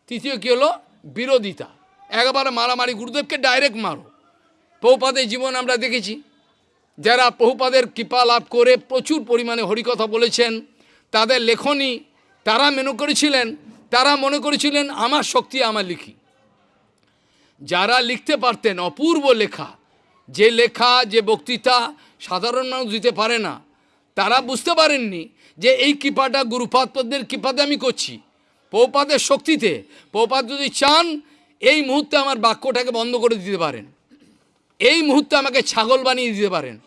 তৃতীয় কী হলো? বিরোধিতা। একবারে মারামারি, গুরুদেবকে ডাইরেক্ট মারো। পৌপাদের জীবন আমরা দেখেছি। যারা বহুপাদের কৃপা লাভ করে প্রচুর পরিমাণে হরিকথা বলেছেন, তাদের লেখনী তারা মনে করেছিলেন, তারা মনে করেছিলেন, আমার শক্তি আমার লিখি। যারা লিখতে পারতেন অপূর্ব লেখা, যে লেখা, যে বক্তৃতা সাধারণ মানুষ দিতে পারে না, তারা বুঝতে পারেননি যে এই কৃপাটা গুরুপাদ পদ্মের কৃপাতে আমি করছি। পৌপাদের শক্তিতে পৌপাদ যদি চান, এই মুহূর্তে আমার বাক্যটাকে বন্ধ করে দিতে পারেন। এই মুহূর্তে আমাকে ছাগল বানিয়ে দিতে পারেন।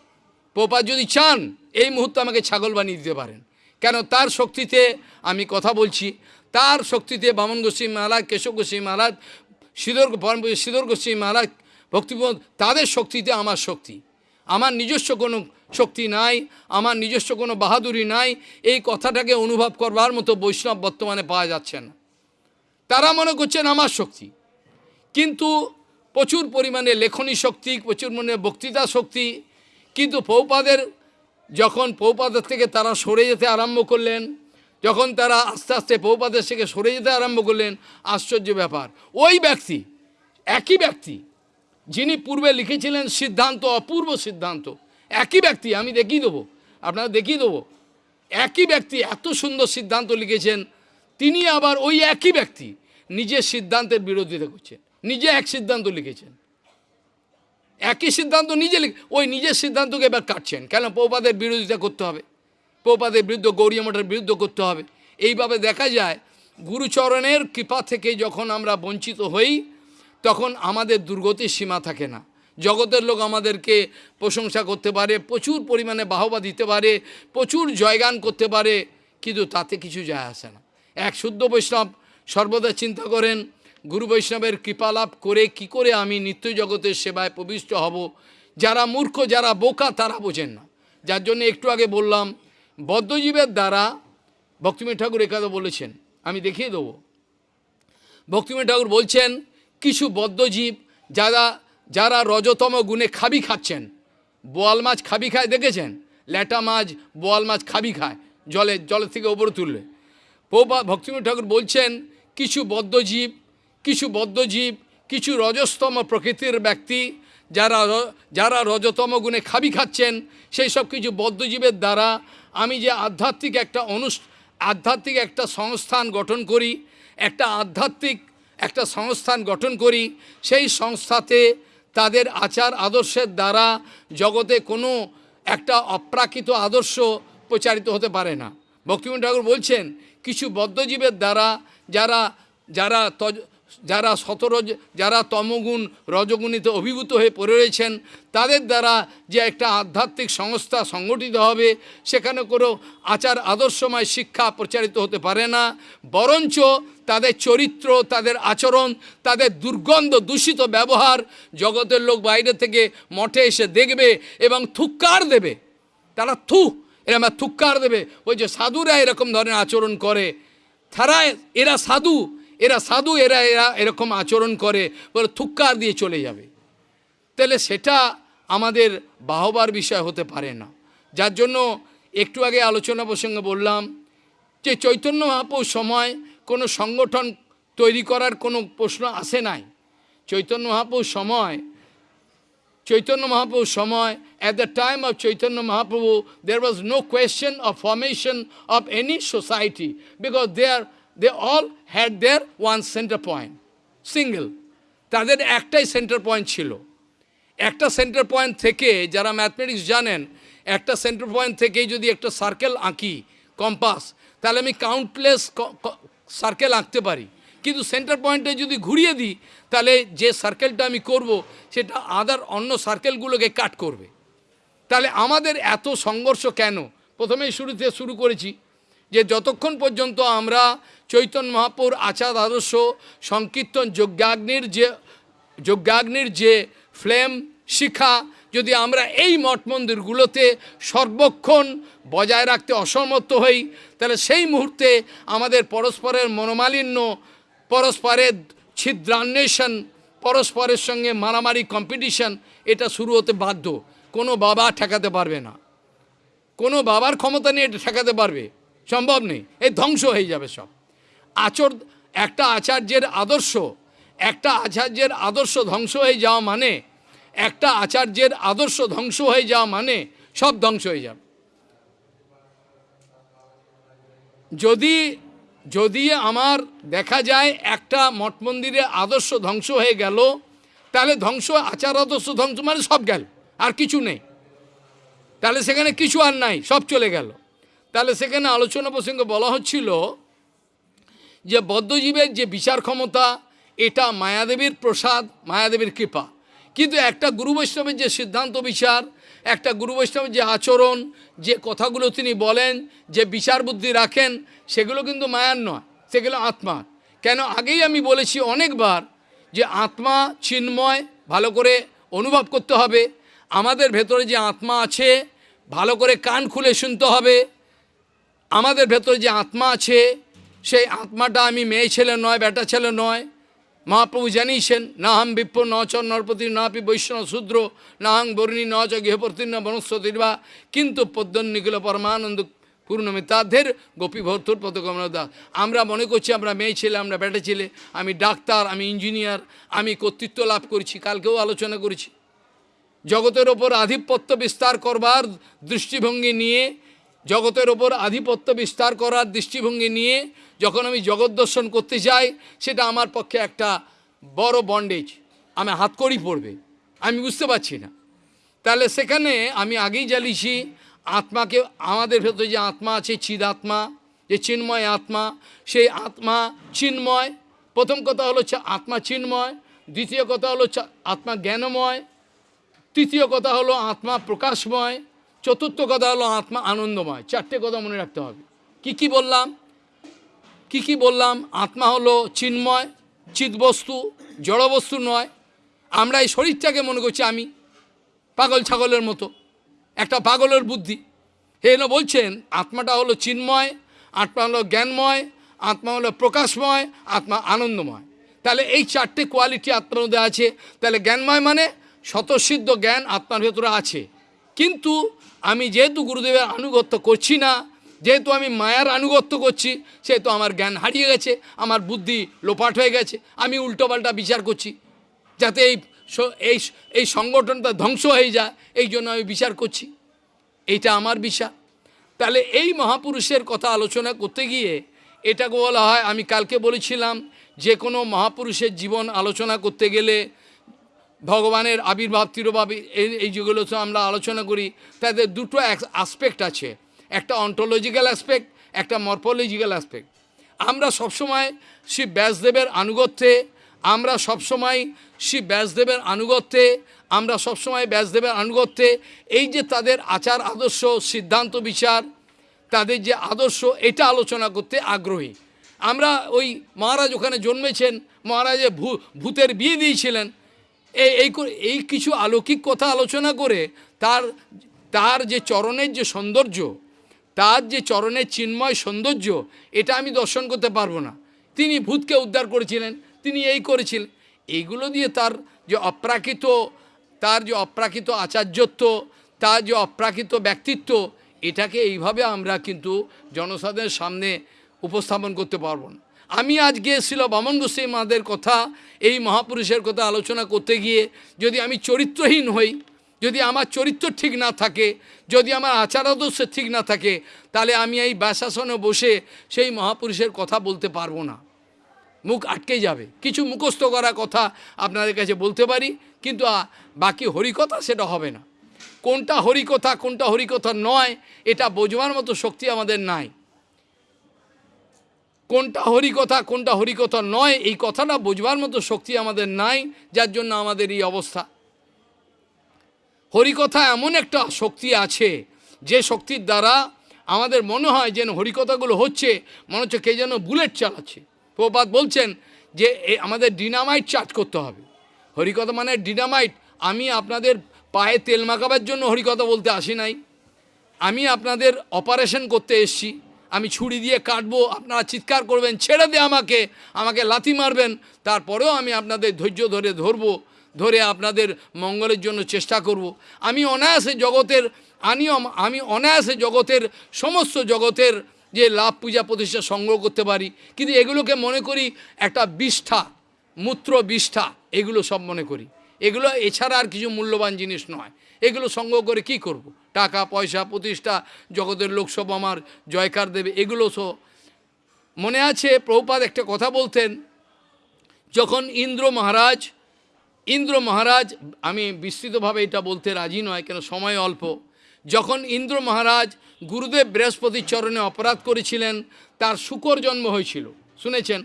পোপা যদি চান, এই মুহূর্তে আমাকে ছাগল বানিয়ে দিতে পারেন। কেন? তার শক্তিতে আমি কথা বলছি। তার শক্তিতে বামন গোস্বী মহারাজ, কেশব গোস্বী মহারাজ সিদর সিদর গোস্বী মহারাজ ভক্তিপদ তাদের শক্তিতে আমার শক্তি। আমার নিজস্ব কোনো শক্তি নাই, আমার নিজস্ব কোনো বাহাদুরি নাই, এই কথাটাকে অনুভব করবার মতো বৈষ্ণব বর্তমানে পাওয়া যাচ্ছে না তারা মনে করছেন আমার শক্তি। কিন্তু প্রচুর পরিমাণে লেখনী শক্তি, প্রচুর পরিমাণে বক্তৃতা শক্তি, কিন্তু পৌপাদের যখন পৌপাদের থেকে তারা সরে যেতে আরম্ভ করলেন, যখন তারা আস্তে আস্তে পৌপাদের থেকে সরে যেতে আরম্ভ করলেন, আশ্চর্য ব্যাপার। ওই ব্যক্তি, একই ব্যক্তি, যিনি পূর্বে লিখেছিলেন সিদ্ধান্ত, অপূর্ব সিদ্ধান্ত একই ব্যক্তি, আমি দেখিয়ে দেবো। আপনারা দেখিয়ে দেবো। একই ব্যক্তি এত সুন্দর সিদ্ধান্ত লিখেছেন, তিনি আবার ওই একই ব্যক্তি নিজের সিদ্ধান্তের বিরোধিতা করছেন, নিজে এক সিদ্ধান্ত লিখেছেন। একই সিদ্ধান্ত নিজে ওই নিজের সিদ্ধান্তকে এবার কাটছেন। কেন? পৌপাদের বিরোধিতা করতে হবে। পৌপাদের বিরুদ্ধে, গৌরী মঠের বিরুদ্ধে করতে হবে। এইভাবে দেখা যায়, গুরুচরণের কৃপা থেকে যখন আমরা বঞ্চিত হই, তখন আমাদের দুর্গতির সীমা থাকে না। জগতের লোক আমাদেরকে প্রশংসা করতে পারে, প্রচুর পরিমাণে বাহবা দিতে পারে, প্রচুর জয়গান করতে পারে, কিন্তু তাতে কিছু যায় আসে না। এক শুদ্ধ বৈষ্ণব সর্বদা চিন্তা করেন, গুরু বৈষ্ণবের কৃপালাভ করে কি করে আমি নিত্য জগতের সেবায় প্রবিষ্ট হব? যারা মূর্খ, যারা বোকা, তারা বোঝেন না। যার জন্য একটু আগে বললাম, বদ্ধজীবের দ্বারা ভক্তিমী ঠাকুর একাদা বলেছেন, আমি দেখিয়ে দেবো। ভক্তিমী ঠাকুর বলছেন, কিছু বদ্ধজীব যারা যারা রজতম গুণে খাবি খাচ্ছেন, বোয়াল মাছ খাবি খায় দেখেছেন? ল্যাটা মাছ, বোয়াল মাছ খাবি খায়, জলে, জলের থেকে ওপরে তুললে পৌপা ভক্তিমী ঠাকুর বলছেন, কিছু বদ্ধজীব কিছু বদ্ধজীব কিছু রজস্তম প্রকৃতির ব্যক্তি, যারা যারা রজতম গুণে খাবি খাচ্ছেন, সেই সব কিছু বদ্ধজীবের দ্বারা আমি যে আধ্যাত্মিক একটা অনুষ, আধ্যাত্মিক একটা সংস্থান গঠন করি, একটা আধ্যাত্মিক একটা সংস্থান গঠন করি, সেই সংস্থাতে তাদের আচার আদর্শের দ্বারা জগতে কোনো একটা অপ্রাকৃত আদর্শ প্রচারিত হতে পারে না। ভক্তিমোহন ঠাকুর বলছেন, কিছু বদ্ধজীবের দ্বারা যারা যারা তজ যারা শতরজ যারা তমগুণ রজগুণিতে অভিভূত হয়ে পড়ে রয়েছেন, তাদের দ্বারা যে একটা আধ্যাত্মিক সংস্থা সংগঠিত হবে, সেখানে কোনো আচার আদর্শময় শিক্ষা প্রচারিত হতে পারে না। বরঞ্চ তাদের চরিত্র, তাদের আচরণ, তাদের দুর্গন্ধ দূষিত ব্যবহার জগতের লোক বাইরে থেকে মঠে এসে দেখবে এবং থুক্কার দেবে। তারা থু এরকম থুক্কার দেবে। ওই যে সাধুরা এরকম ধরনের আচরণ করে। তারা, এরা সাধু এরা সাধু এরা এরা এরকম আচরণ করে বলে থুক্কার দিয়ে চলে যাবে। তাহলে সেটা আমাদের বাহবার বিষয় হতে পারে না। যার জন্য একটু আগে আলোচনা প্রসঙ্গে বললাম যে চৈতন্য মহাপুর সময় কোনো সংগঠন তৈরি করার কোনো প্রশ্ন আসে নাই। চৈতন্য মহাপুর সময় Chaitanya সময় at the time of Chaitanya Mahaprabhu, there was no question of formation of any society because they, are, they all had their one center point, single. তাদের একটাই সেন্টার পয়েন্ট ছিল। একটা সেন্টার পয়েন্ট থেকে যারা mathematics জানেন একটা centre point থেকেই যদি একটা সার্কেল আঁকি কম্পাস তাহলে আমি কাউন্টলেস সার্কেল আঁকতে পারি। কিন্তু সেন্টার পয়েন্টে যদি ঘুরিয়ে দিই তাহলে যে সার্কেলটা আমি করব সেটা আদার অন্য সার্কেলগুলোকে কাট করবে। তাহলে আমাদের এত সংঘর্ষ কেন? প্রথমেই শুরুতে শুরু করেছি। যে যতক্ষণ পর্যন্ত আমরা চৈতন্য মহাপুর আচার আদর্শ সংকীর্তন যজ্ঞাগ্নির যে যজ্ঞাগ্নির যে ফ্লেম শিখা, যদি আমরা এই মঠ মন্দিরগুলোতে সর্বক্ষণ বজায় রাখতে অসমর্থ হই, তাহলে সেই মুহূর্তে আমাদের পরস্পরের মনোমালিন্য, পরস্পরের ছিদ্রান্বেষণ, পরস্পরের সঙ্গে মারামারি কম্পিটিশন এটা শুরু হতে বাধ্য। কোনো বাবা ঠেকাতে পারবে না। কোনো বাবার ক্ষমতা নিয়ে এটা ঠেকাতে পারবে। সম্ভব নেই। এই ধ্বংস হয়ে যাবে সব। আচর, একটা আচার্যের আদর্শ, একটা আচার্যের আদর্শ ধ্বংস হয়ে যাওয়া মানে একটা আচার্যের আদর্শ ধ্বংস হয়ে যাওয়া মানে সব ধ্বংস হয়ে যাবে। যদি যদি আমার দেখা যায় একটা মঠ মন্দিরে আদর্শ ধ্বংস হয়ে গেল, তাহলে ধ্বংস, আচার আদর্শ ধ্বংস মানে সব গেল, আর কিছু নেই। তাহলে সেখানে কিছু আর নাই, সব চলে গেল। তাহলে সেখানে আলোচনা প্রসঙ্গে বলা হচ্ছিল যে বদ্ধজীবের যে বিচার ক্ষমতা, এটা মায়াদেবীর প্রসাদ, মায়াদেবীর কৃপা। কিন্তু একটা গুরু বৈষ্ণবের যে সিদ্ধান্ত বিচার, একটা গুরু বৈষ্ণবের যে আচরণ, যে কথাগুলো তিনি বলেন, যে বিচার বুদ্ধি রাখেন, সেগুলো কিন্তু মায়ার নয়, সেগুলো আত্মার। কেন? আগেই আমি বলেছি অনেকবার যে আত্মা চিন্ময়, ভালো করে অনুভব করতে হবে। আমাদের ভেতরে যে আত্মা আছে, ভালো করে কান খুলে শুনতে হবে। আমাদের ভেতরে যে আত্মা আছে, সেই আত্মাটা আমি মেয়ে ছেলে নয়, বেটা ছেলে নয়। মহাপ্রভু জানিয়েছেন না হাম বিপ্র ন চ নরপতি নাপি বৈষ্ণব শূদ্র না হাং বর্ণী ন চ গৃহপর্তীর্ণ বনস্পতির্বা। কিন্তু পদ্মন নিখিল পরমানন্দ পূর্ণমিতাদের গোপী ভর্তুর পদকমল দাস আমরা মনে করছি আমরা মেয়ে ছেলে, আমরা বেটা ছেলে, আমি ডাক্তার, আমি ইঞ্জিনিয়ার, আমি কর্তৃত্ব লাভ করেছি, কালকেও আলোচনা করেছি। জগতের ওপর আধিপত্য বিস্তার করবার দৃষ্টিভঙ্গি নিয়ে জগতের ওপর আধিপত্য বিস্তার করার দৃষ্টিভঙ্গি নিয়ে যখন আমি জগৎ দর্শন করতে যাই, সেটা আমার পক্ষে একটা বড় বন্ডেজ আমি হাত হাতকড়ি পড়বে। আমি বুঝতে পারছি না। তাহলে সেখানে আমি আগেই জ্বালিয়েছি, আত্মাকে, আমাদের ভেতরে যে আত্মা আছে চিদাত্মা যে চিন্ময় আত্মা, সেই আত্মা চিন্ময়। প্রথম কথা হলো আত্মা চিন্ময়, দ্বিতীয় কথা হলো আত্মা জ্ঞানময়, তৃতীয় কথা হলো আত্মা প্রকাশময় চতুর্থ কথা হলো আত্মা আনন্দময়। চারটে কথা মনে রাখতে হবে। কি কি বললাম? কি কি বললাম? আত্মা হলো চিন্ময়, চিৎবস্তু, জড়বস্তু নয়। আমরা এই শরীরটাকে মনে করছি আমি পাগল ছাগলের মতো, একটা পাগলের বুদ্ধি। এন বলছেন, আত্মাটা হলো চিন্ময়, আত্মা হলো জ্ঞানময়, আত্মা হলো প্রকাশময়, আত্মা আনন্দময়। তাহলে এই চারটে কোয়ালিটি আত্মার মধ্যে আছে। তাহলে জ্ঞানময় মানে স্বতঃসিদ্ধ জ্ঞান আত্মার ভেতরে আছে। কিন্তু আমি যেহেতু গুরুদেবের আনুগত্য করছি না, যেহেতু আমি মায়ার আনুগত্য করছি, সেহেতু আমার জ্ঞান হারিয়ে গেছে, আমার বুদ্ধি লোপাট হয়ে গেছে, আমি উল্টোপাল্টা বিচার করছি, যাতে এই এই এই সংগঠনটা ধ্বংস হয়ে যায়, এই জন্য আমি বিচার করছি। এইটা আমার বিচার। তাহলে এই মহাপুরুষের কথা আলোচনা করতে গিয়ে এটাকে বলা হয়, আমি কালকে বলেছিলাম, যে কোনো মহাপুরুষের জীবন আলোচনা করতে গেলে ভগবানের আবির্ভাব, তিরোভাব, এই যেগুলো আমরা আলোচনা করি, তাদের দুটো আসপেক্ট আছে। একটা অন্টোলজিক্যাল অ্যাসপেক্ট একটা মরফোলজিক্যাল অ্যাসপেক্ট আমরা সবসময় শ্রী ব্যাসদেবের আনুগত্যে, আমরা সবসময় শ্রী ব্যাসদেবের আনুগত্যে, আমরা সবসময় ব্যাসদেবের আনুগত্যে, এই যে তাদের আচার, আদর্শ, সিদ্ধান্ত, বিচার, তাদের যে আদর্শ, এটা আলোচনা করতে আগ্রহী। আমরা ওই মহারাজ ওখানে জন্মেছেন মহারাজে ভূতের বিয়ে দিয়েছিলেন এই এই কিছু আলৌকিক কথা আলোচনা করে তার তার যে চরণের যে সৌন্দর্য, তার যে চরণের চিন্ময় সৌন্দর্য, এটা আমি দর্শন করতে পারব না। তিনি ভূতকে উদ্ধার করেছিলেন, তিনি এই করেছিলেন। এইগুলো দিয়ে তার যে অপ্রাকৃত, তার যে অপ্রাকৃত আচার্যত্ব, তার যে অপ্রাকৃত ব্যক্তিত্ব, এটাকে এইভাবে আমরা কিন্তু জনসাধারণের সামনে উপস্থাপন করতে পারব না। আমি আজকে ছিল বামন গোস্বামী মাদের কথা, এই মহাপুরুষের কথা আলোচনা করতে গিয়ে, যদি আমি চরিত্রহীন হই, যদি আমার চরিত্র ঠিক না থাকে, যদি আমার আচার আদর্শ ঠিক না থাকে, তাহলে আমি এই ব্যাসাসনে বসে সেই মহাপুরুষের কথা বলতে পারব না। মুখ আটকে যাবে। কিছু মুখস্থ করা কথা আপনাদের কাছে বলতে পারি, কিন্তু বাকি হরিকথা সেটা হবে না। কোনটা হরিকথা কোনটা হরিকথা নয়, এটা বোঝবার মতো শক্তি আমাদের নাই। কোনটা হরিকথা কোনটা হরিকথা নয়, এই কথাটা বোঝবার মতো শক্তি আমাদের নাই, যার জন্য আমাদের এই অবস্থা। হরিকথা এমন একটা শক্তি আছে, যে শক্তির দ্বারা আমাদের মনে হয় যেন হরিকথাগুলো হচ্ছে, মনে হচ্ছে কে যেন বুলেট চালাচ্ছে। প্রপাত বলছেন যে আমাদের ডিনামাইট চার্জ করতে হবে। হরিকথা মানে ডিনামাইট। আমি আপনাদের পায়ে তেল মাখাবার জন্য হরিকথা বলতে আসি নাই। আমি আপনাদের অপারেশন করতে এসছি। আমি ছুরি দিয়ে কাটবো, আপনারা চিৎকার করবেন, ছেড়ে দে আমাকে আমাকে লাথি মারবেন তারপরেও আমি আপনাদের ধৈর্য ধরে ধরবো, ধরে আপনাদের মঙ্গলের জন্য চেষ্টা করব। আমি অনায়াসে জগতের আমি আমি অনায়াসে জগতের সমস্ত জগতের যে লাভ পূজা প্রতিষ্ঠা সংগ্রহ করতে পারি, কিন্তু এগুলোকে মনে করি একটা বিষ্ঠা মূত্র বিষ্ঠা এগুলো সব মনে করি এগুলো এছাড়া আর কিছু মূল্যবান জিনিস নয়। এগুলো সংগ্রহ করে কি করব। টাকা, পয়সা, প্রতিষ্ঠা, জগতের লোকসব আমার, জয়কার দেবে, এগুলো সো মনে আছে? প্রভুপাদ একটা কথা বলতেন, যখন ইন্দ্র মহারাজ ইন্দ্র মহারাজ, আমি বিস্তৃতভাবে এটা বলতে রাজি নয়, কেন সময় অল্প, যখন ইন্দ্র মহারাজ গুরুদেব বৃহস্পতির চরণে অপরাধ করেছিলেন, তার শুকর জন্ম হয়েছিল। শুনেছেন?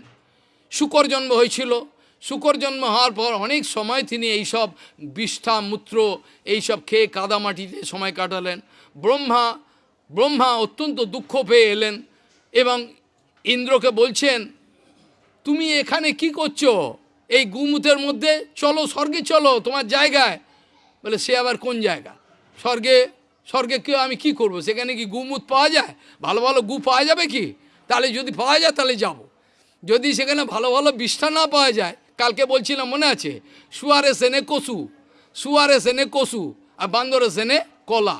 শুকর জন্ম হয়েছিল শুকর জন্ম হওয়ার পর অনেক সময় তিনি এইসব বিষ্ঠা, মূত্র, এইসব খেয়ে কাদামাটিতে সময় কাটালেন। ব্রহ্মা ব্রহ্মা অত্যন্ত দুঃখ পেয়ে এলেন এবং ইন্দ্রকে বলছেন, তুমি এখানে কি করছ? এই গুমুতের মধ্যে চলো, স্বর্গে চলো, তোমার জায়গায়। বলে, সে আবার কোন জায়গা? স্বর্গে স্বর্গে কেউ, আমি কি করব? সেখানে কি গুমুত পাওয়া যায়? ভালো ভালো গু পাওয়া যাবে কি? তাহলে যদি পাওয়া যায়, তাহলে যাব। যদি সেখানে ভালো ভালো বিষ্ঠা না পাওয়া যায় কালকে বলছিলাম, মনে আছে? শুয়ারে সেনে কসু, শুয়ারে সেনে কসু, আর বান্দরে সেনে কলা।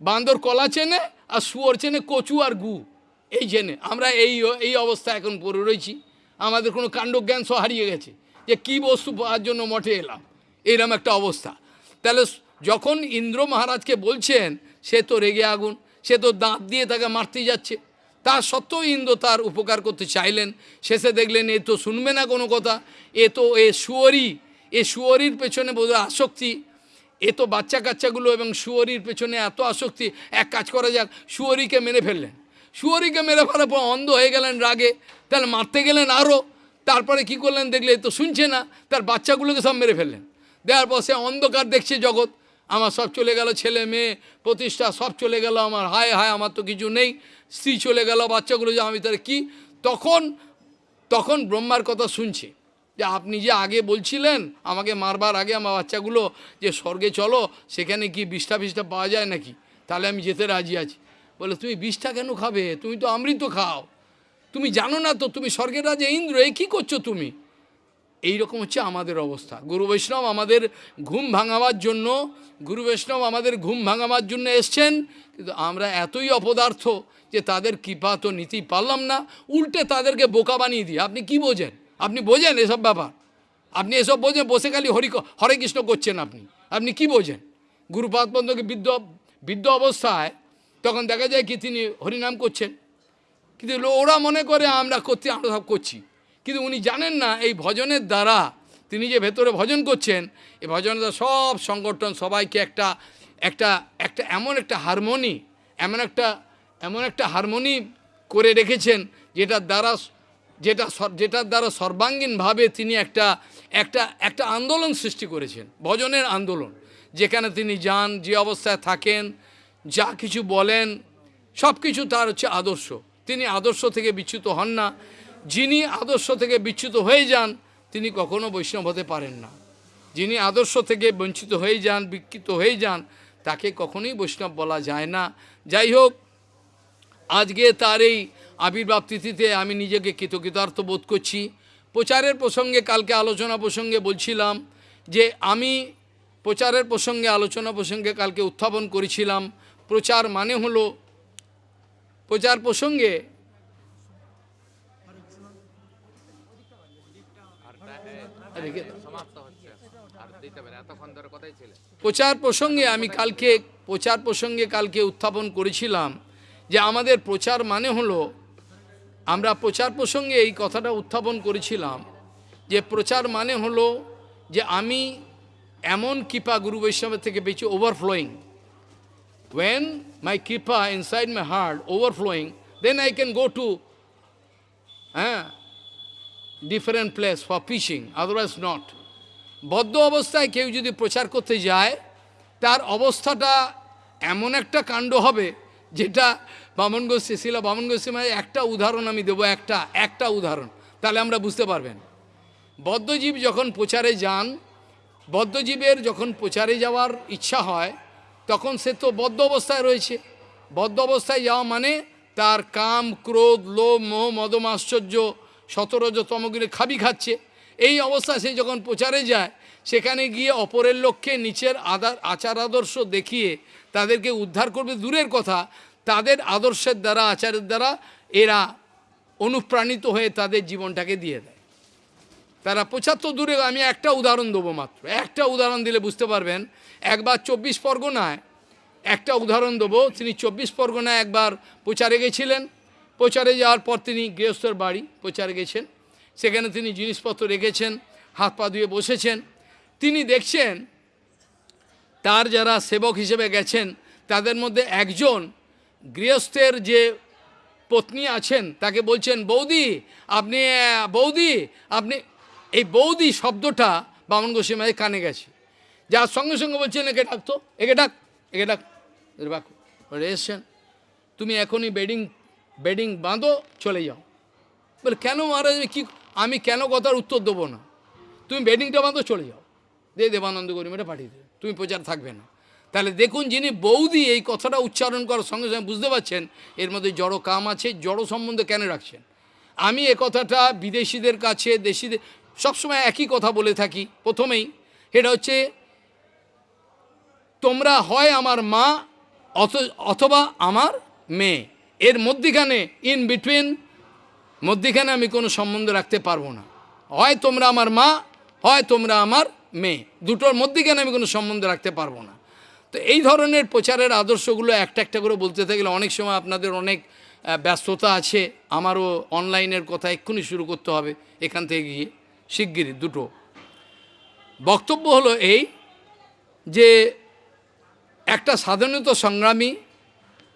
বান্দর কলা চেনে, আর শুয়োর চেনে কচু আর গু। এই চেনে আমরা এই এই অবস্থা এখন পড়ে রয়েছি। আমাদের কোনো কাণ্ডজ্ঞান সব হারিয়ে গেছে যে কী বস্তু পাওয়ার জন্য মঠে এলাম। এইরকম একটা অবস্থা। তাহলে যখন ইন্দ্র মহারাজকে বলছেন, সে তো রেগে আগুন, সে তো দাঁত দিয়ে তাকে মারতে যাচ্ছে তা সত্ত্বেও ইন্দ্র তার উপকার করতে চাইলেন। শেষে দেখলেন, এ তো শুনবে না কোনো কথা। এ তো, এ শুয়োরই এ শুয়োরির পেছনে বোধহয় আসক্তি। এ তো বাচ্চা কাচ্চাগুলো এবং শুয়োরির পেছনে এত আসক্তি। এক কাজ করা যাক, শুয়োরিকে মেরে ফেললেন। শুয়োরিকে মেরে ফেলার পর অন্ধ হয়ে গেলেন রাগে। তাহলে মারতে গেলেন আরও তারপরে কি করলেন দেখলে, এ তো শুনছে না। তার বাচ্চাগুলোকে সব মেরে ফেললেন। দেওয়ার পর সে অন্ধকার দেখছে জগৎ। আমার সব চলে গেল, ছেলে মেয়ে, প্রতিষ্ঠা সব চলে গেল আমার। হায় হায়, আমার তো কিছু নেই। স্ত্রী চলে গেল, বাচ্চাগুলো যে আমি তার কি? তখন তখন ব্রহ্মার কথা শুনছে। যে আপনি যে আগে বলছিলেন, আমাকে মারবার আগে আমার বাচ্চাগুলো যে স্বর্গে চলো, সেখানে কি বিষ্ঠা ফিষ্ঠা পাওয়া যায় নাকি? তাহলে আমি যেতে রাজি আছি। বলে, তুমি বিষ্ঠা কেন খাবে? তুমি তো অমৃত খাও। তুমি জানো না তো, তুমি স্বর্গের রাজা ইন্দ্র, এ কী করছ তুমি? এই রকম হচ্ছে আমাদের অবস্থা। গুরু বৈষ্ণব আমাদের ঘুম ভাঙাবার জন্য, গুরু বৈষ্ণব আমাদের ঘুম ভাঙাবার জন্য এসছেন, কিন্তু আমরা এতই অপদার্থ যে তাদের কৃপা তো নিতেই পারলাম না। উল্টে তাদেরকে বোকা বানিয়ে দিই আপনি কি বোঝেন? আপনি বোঝেন এসব ব্যাপার? আপনি এসব বোঝেন, বসে খালি হরি হরে কৃষ্ণ করছেন আপনি। আপনি কি বোঝেন? গুরুপাদ বন্ধকে বৃদ্ধ বৃদ্ধ অবস্থায় তখন দেখা যায় কি তিনি হরিনাম করছেন। কিন্তু ওরা মনে করে আমরা করতে, আমরা সব করছি। কিন্তু উনি জানেন না এই ভজনের দ্বারা তিনি যে ভেতরে ভজন করছেন এই ভজনের দ্বারা সব সংগঠন সবাইকে একটা একটা একটা এমন একটা হারমোনি, এমন একটা এমন একটা হারমোনি করে রেখেছেন যেটার দ্বারা, যেটা যেটার দ্বারা সর্বাঙ্গীনভাবে তিনি একটা একটা একটা আন্দোলন সৃষ্টি করেছেন, ভজনের আন্দোলন। যেখানে তিনি যান, যে অবস্থায় থাকেন, যা কিছু বলেন সব কিছু তার হচ্ছে আদর্শ। তিনি আদর্শ থেকে বিচ্যুত হন না। যিনি আদর্শ থেকে বিচ্যুত হয়ে যান, তিনি কখনো বৈষ্ণব হতে পারেন না। যিনি আদর্শ থেকে বঞ্চিত হয়ে যান, বিকৃত হয়ে যান, তাকে কখনোই বৈষ্ণব বলা যায় না। যাই হোক, আজকে তার এই আবির্ভাব তিথিতে আমি নিজেকে কৃতকৃতার্থ বোধ করছি। প্রচারের প্রসঙ্গে কালকে আলোচনা প্রসঙ্গে বলছিলাম যে আমি প্রচারের প্রসঙ্গে, আলোচনা প্রসঙ্গে কালকে উত্থাপন করেছিলাম। প্রচার মানে হলো, প্রচার প্রসঙ্গে রেখে দাও। সমাপ্ত হচ্ছে আর দিতে পারে এতক্ষণ ধরে কথাই ছিল প্রচার প্রসঙ্গে আমি কালকে প্রচার প্রসঙ্গে কালকে উত্থাপন করেছিলাম যে আমাদের প্রচার মানে হলো আমরা প্রচার প্রসঙ্গে এই কথাটা উত্থাপন করেছিলাম যে প্রচার মানে হলো যে আমি এমন কৃপা গুরু বৈষ্ণবের থেকে পেয়েছি overflowing when my kripa inside my heart overflowing then i can go to হ্যাঁ different place for preaching otherwise not. বদ্ধ অবস্থায় কেউ যদি প্রচার করতে যায়, তার অবস্থাটা এমন একটা কাণ্ড হবে, যেটা বামন গোষ্ঠী ছিল বামন গোষ্ঠী মানে একটা উদাহরণ আমি দেবো, একটা একটা উদাহরণ। তাহলে আমরা বুঝতে পারবেন। বদ্ধজীব যখন প্রচারে যান, বদ্ধজীবের যখন প্রচারে যাওয়ার ইচ্ছা হয়, তখন সে তো বদ্ধ অবস্থায় রয়েছে। বদ্ধ অবস্থায় যাওয়া মানে তার কাম, ক্রোধ, লোভ, মোহ, মদম, আশ্চর্য সতরজ তমগুলি খাবি খাচ্ছে। এই অবস্থা সে যখন প্রচারে যায়, সেখানে গিয়ে অপরের লক্ষ্যে নিচের আদার আচার আদর্শ দেখিয়ে তাদেরকে উদ্ধার করবে। দূরের কথা, তাদের আদর্শের দ্বারা, আচারের দ্বারা এরা অনুপ্রাণিত হয়ে তাদের জীবনটাকে দিয়ে দেয়। তারা পঁচাত্তর দূরে, আমি একটা উদাহরণ দেবো মাত্র। একটা উদাহরণ দিলে বুঝতে পারবেন, একবার চব্বিশ পরগনায় একটা উদাহরণ দেবো। তিনি চব্বিশ পরগনায় একবার প্রচারে গেছিলেন। প্রচারে যাওয়ার পর তিনি গৃহস্থর বাড়ি প্রচারে গেছেন। সেখানে তিনি জিনিসপত্র রেখেছেন, হাত পা ধুয়ে বসেছেন। তিনি দেখছেন, তার যারা সেবক হিসেবে গেছেন, তাদের মধ্যে একজন গৃহস্থের যে পত্নী আছেন, তাকে বলছেন, বৌদি, আপনি বৌদি, আপনি এই বৌদি শব্দটা বামন গোস্বামীর কানে গেছে। যার সঙ্গে সঙ্গে বলছেন, একে ডাক তো, একে ডাক একে ডাক। বাক এসছেন তুমি এখনই বেডিং বেডিং বাঁধো, চলে যাও। বলে, কেন মহারাজ কি, আমি কেন কথার উত্তর দেবো না? তুমি বেডিংটা বাঁধো, চলে যাও। দে দেবানন্দ গরিমেটা পাঠিয়ে দেবে তুমি প্রচার থাকবে না। তাহলে দেখুন যিনি বৌদি এই কথাটা উচ্চারণ করার সঙ্গে সঙ্গে বুঝতে পারছেন, এর মধ্যে জড়ো কাম আছে, জড়ো সম্বন্ধে কেন রাখছেন? আমি এ কথাটা বিদেশিদের কাছে, দেশিদের, সবসময় একই কথা বলে থাকি, প্রথমেই। এটা হচ্ছে, তোমরা হয় আমার মা, অথ- অথবা আমার মেয়ে। এর মধ্যিখানে ইন বিটুইন মধ্যিখানে আমি কোনো সম্বন্ধ রাখতে পারব না। হয় তোমরা আমার মা, হয় তোমরা আমার মেয়ে। দুটোর মধ্যিখানে আমি কোনো সম্বন্ধ রাখতে পারব না। তো এই ধরনের প্রচারের আদর্শগুলো একটা একটা করে বলতে থাকলে অনেক সময় আপনাদের অনেক ব্যস্ততা আছে। আমারও অনলাইনের কথা এক্ষুনি শুরু করতে হবে এখান থেকে গিয়ে, শিগগিরই দুটো। বক্তব্য হলো এই যে একটা স্বাধীনতা সংগ্রামী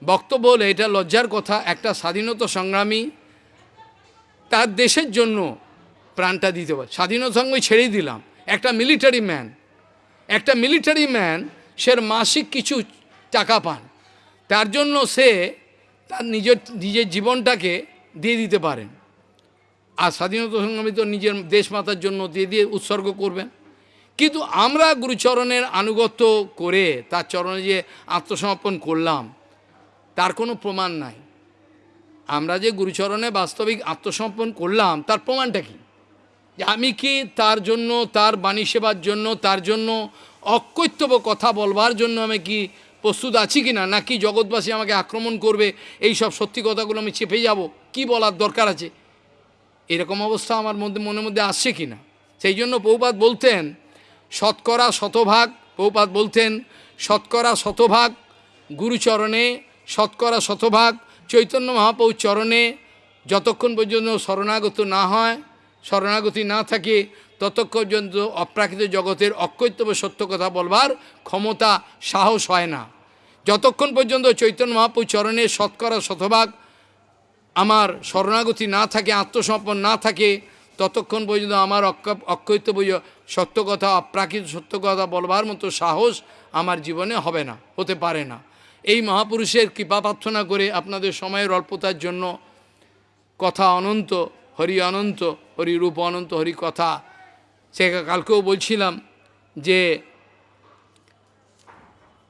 বক্তব্য হলে, এটা লজ্জার কথা, একটা স্বাধীনতা সংগ্রামী তার দেশের জন্য প্রাণটা দিতে পারে। স্বাধীনতা সংগ্রামী ছেড়েই দিলাম। একটা মিলিটারি ম্যান একটা মিলিটারি ম্যান সে মাসিক কিছু টাকা পান। তার জন্য সে তার নিজের নিজের জীবনটাকে দিয়ে দিতে পারেন। আর স্বাধীনতা সংগ্রামী তো নিজের দেশমাতার জন্য দিয়ে দিয়ে উৎসর্গ করবেন। কিন্তু আমরা গুরুচরণের আনুগত্য করে তার চরণে যে আত্মসমর্পণ করলাম তার কোনো প্রমাণ নাই। আমরা যে গুরুচরণে বাস্তবিক আত্মসমর্পণ করলাম, তার প্রমাণটা কি? যে আমি কি তার জন্য, তার বাণী সেবার জন্য, তার জন্য অকৈত্যব কথা বলবার জন্য আমি কি প্রস্তুত আছি কি না নাকি জগৎবাসী আমাকে আক্রমণ করবে, এই সব সত্যি কথাগুলো আমি চেপে যাব, কি বলার দরকার আছে? এরকম অবস্থা আমার মধ্যে, মনের মধ্যে আসছে কি না সেই জন্য পৌপাত বলতেন, শতকরা শতভাগ পৌপাত বলতেন, শতকরা শতভাগ গুরুচরণে শতকরা শতভাগ চৈতন্য মহাপ্রভুর চরণে যতক্ষণ পর্যন্ত শরণাগত না হয়, শরণাগতি না থাকে, ততক্ষণ পর্যন্ত অপ্রাকৃত জগতের অকৈত্যব সত্য কথা বলবার ক্ষমতা, সাহস হয় না। যতক্ষণ পর্যন্ত চৈতন্য মহাপুর চরণে শতকরা শতভাগ আমার শরণাগতি না থাকে, আত্মসমর্পণ না থাকে, ততক্ষণ পর্যন্ত আমার অক্ষ- বই সত্য কথা, অপ্রাকৃত সত্য কথা বলবার মতো সাহস আমার জীবনে হবে না, হতে পারে না। এই মহাপুরুষের কৃপা প্রার্থনা করে আপনাদের সময়ের অল্পতার জন্য কথা অনন্ত, হরি অনন্ত, হরি রূপ অনন্ত, হরি কথা। সে কালকেও বলছিলাম যে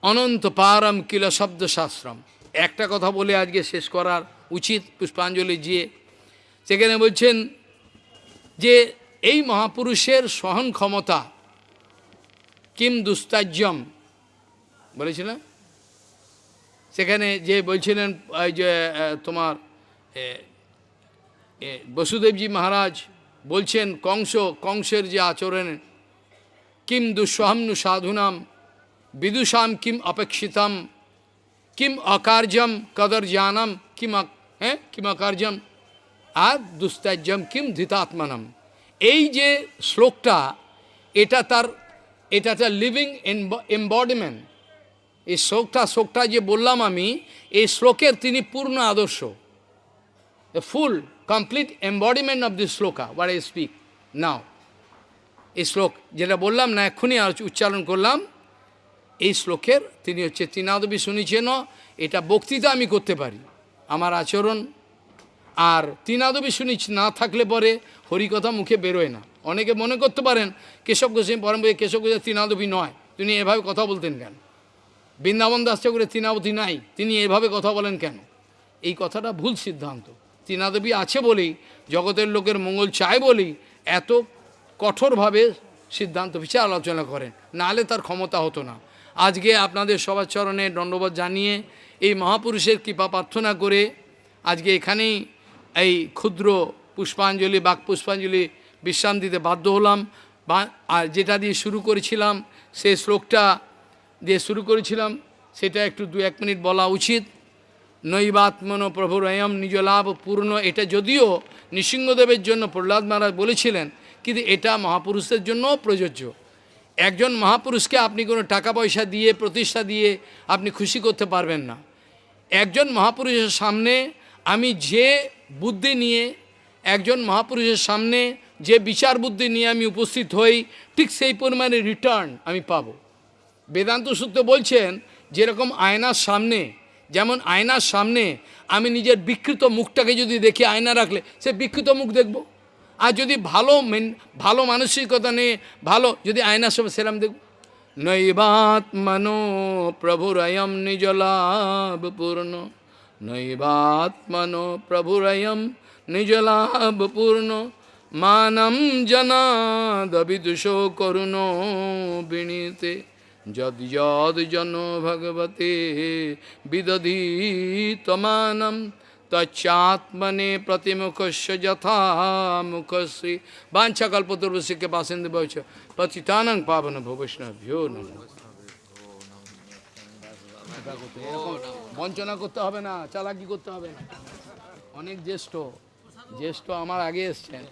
অনন্ত পারম কিল শব্দ শাস্ত্রম। একটা কথা বলে আজকে শেষ করার উচিত পুষ্পাঞ্জলি দিয়ে। সেখানে বলছেন যে এই মহাপুরুষের সহন ক্ষমতা কিম দুস্তাজ্যম বলেছিলেন? সেখানে যে বলছিলেন, এই যে তোমার বসুদেবজি মহারাজ বলছেন, কংস, কংসের যে আচরণ, কিম দুঃসহমনু সাধুনাম, বিদুষাম কিম অপেক্ষিতম, কিম অকার্যম কদর জানম, কিম হ্যাঁ কিম অকার্যম, আর দুস্তাজ্যম কিম ধৃতাত্মনম। এই যে শ্লোকটা, এটা তার এটা তার লিভিং এম্বডিমেন্ট এই শ্লোকটা শ্লোকটা যে বললাম আমি এই শ্লোকের তিনি পূর্ণ আদর্শ। The full, complete embodiment this sloka, what I speak now. এই শ্লোক যেটা বললাম না এক্ষুনি উচ্চারণ করলাম। এই শ্লোকের তিনি হচ্ছে তিনাদবি শুনেছেন এটা বক্তৃতা আমি করতে পারি আমার আচরণ। আর তিনাদবি শুনি না থাকলে পরে হরিকথা মুখে বেরোয় না। অনেকে মনে করতে পারেন কেশব গোস্বামী পরম কেশব গোস্বামী তিনাদবি নয় তিনি এভাবে কথা বলতেন কেন? বৃন্দাবন দাস ঠাকুরের তিনাবতী নাই, তিনি এভাবে কথা বলেন কেন? এই কথাটা ভুল সিদ্ধান্ত। তিনাদেবী আছে বলেই, জগতের লোকের মঙ্গল চায় বলেই এত কঠোরভাবে সিদ্ধান্ত বিচার আলোচনা করেন। নাহলে তার ক্ষমতা হতো না। আজকে আপনাদের সবার চরণে দণ্ডবোধ জানিয়ে এই মহাপুরুষের কৃপা প্রার্থনা করে আজকে এখানেই এই ক্ষুদ্র পুষ্পাঞ্জলি, বাক পুষ্পাঞ্জলি বিশ্রাম দিতে বাধ্য হলাম। বা আর যেটা দিয়ে শুরু করেছিলাম সেই শ্লোকটা দিয়ে শুরু করেছিলাম, সেটা একটু দু এক মিনিট বলা উচিত। নৈবাত্মন প্রভুর অয়ম নিজ লাভ পূর্ণ, এটা যদিও নৃসিংহদেবের জন্য প্রহ্লাদ মহারাজ বলেছিলেন, কিন্তু এটা মহাপুরুষদের জন্যও প্রযোজ্য। একজন মহাপুরুষকে আপনি কোনো টাকা পয়সা দিয়ে, প্রতিষ্ঠা দিয়ে আপনি খুশি করতে পারবেন না। একজন মহাপুরুষের সামনে আমি যে বুদ্ধি নিয়ে, একজন মহাপুরুষের সামনে যে বিচার বুদ্ধি নিয়ে আমি উপস্থিত হই, ঠিক সেই পরিমাণে রিটার্ন আমি পাবো। বেদান্ত সূত্র বলছেন, যেরকম আয়নার সামনে, যেমন আয়নার সামনে আমি নিজের বিকৃত মুখটাকে যদি দেখি আয়না রাখলে, সে বিকৃত মুখ দেখব? আর যদি ভালো মেন, ভালো মানসিকতা নিয়ে ভালো যদি আয়নার সামনে সেরাম দেখব? নৈবাত্মনো প্রভুরয়ম নিজ লাভ পূর্ণ। নৈবাত্মনো প্রভুরয়ম নিজ লাভ পূর্ণ। মানম জনাদবিদুষো করুণ বিনীতে। যদ যদ জন ভগবতে বিদধীতমানম, তচ্চাত্মনে প্রতিমুখস্য যথা মুখশ্রী বাঞ্ছা কল্পতুর্বশিকে বাসিন্দ বৈচ পতিতানং পাবন ভবৈষ্ণভ্যো বঞ্চনা করতে হবে না, চালাকি করতে হবে না। অনেক জ্যেষ্ঠ জ্যেষ্ঠ আমার আগে এসছেন।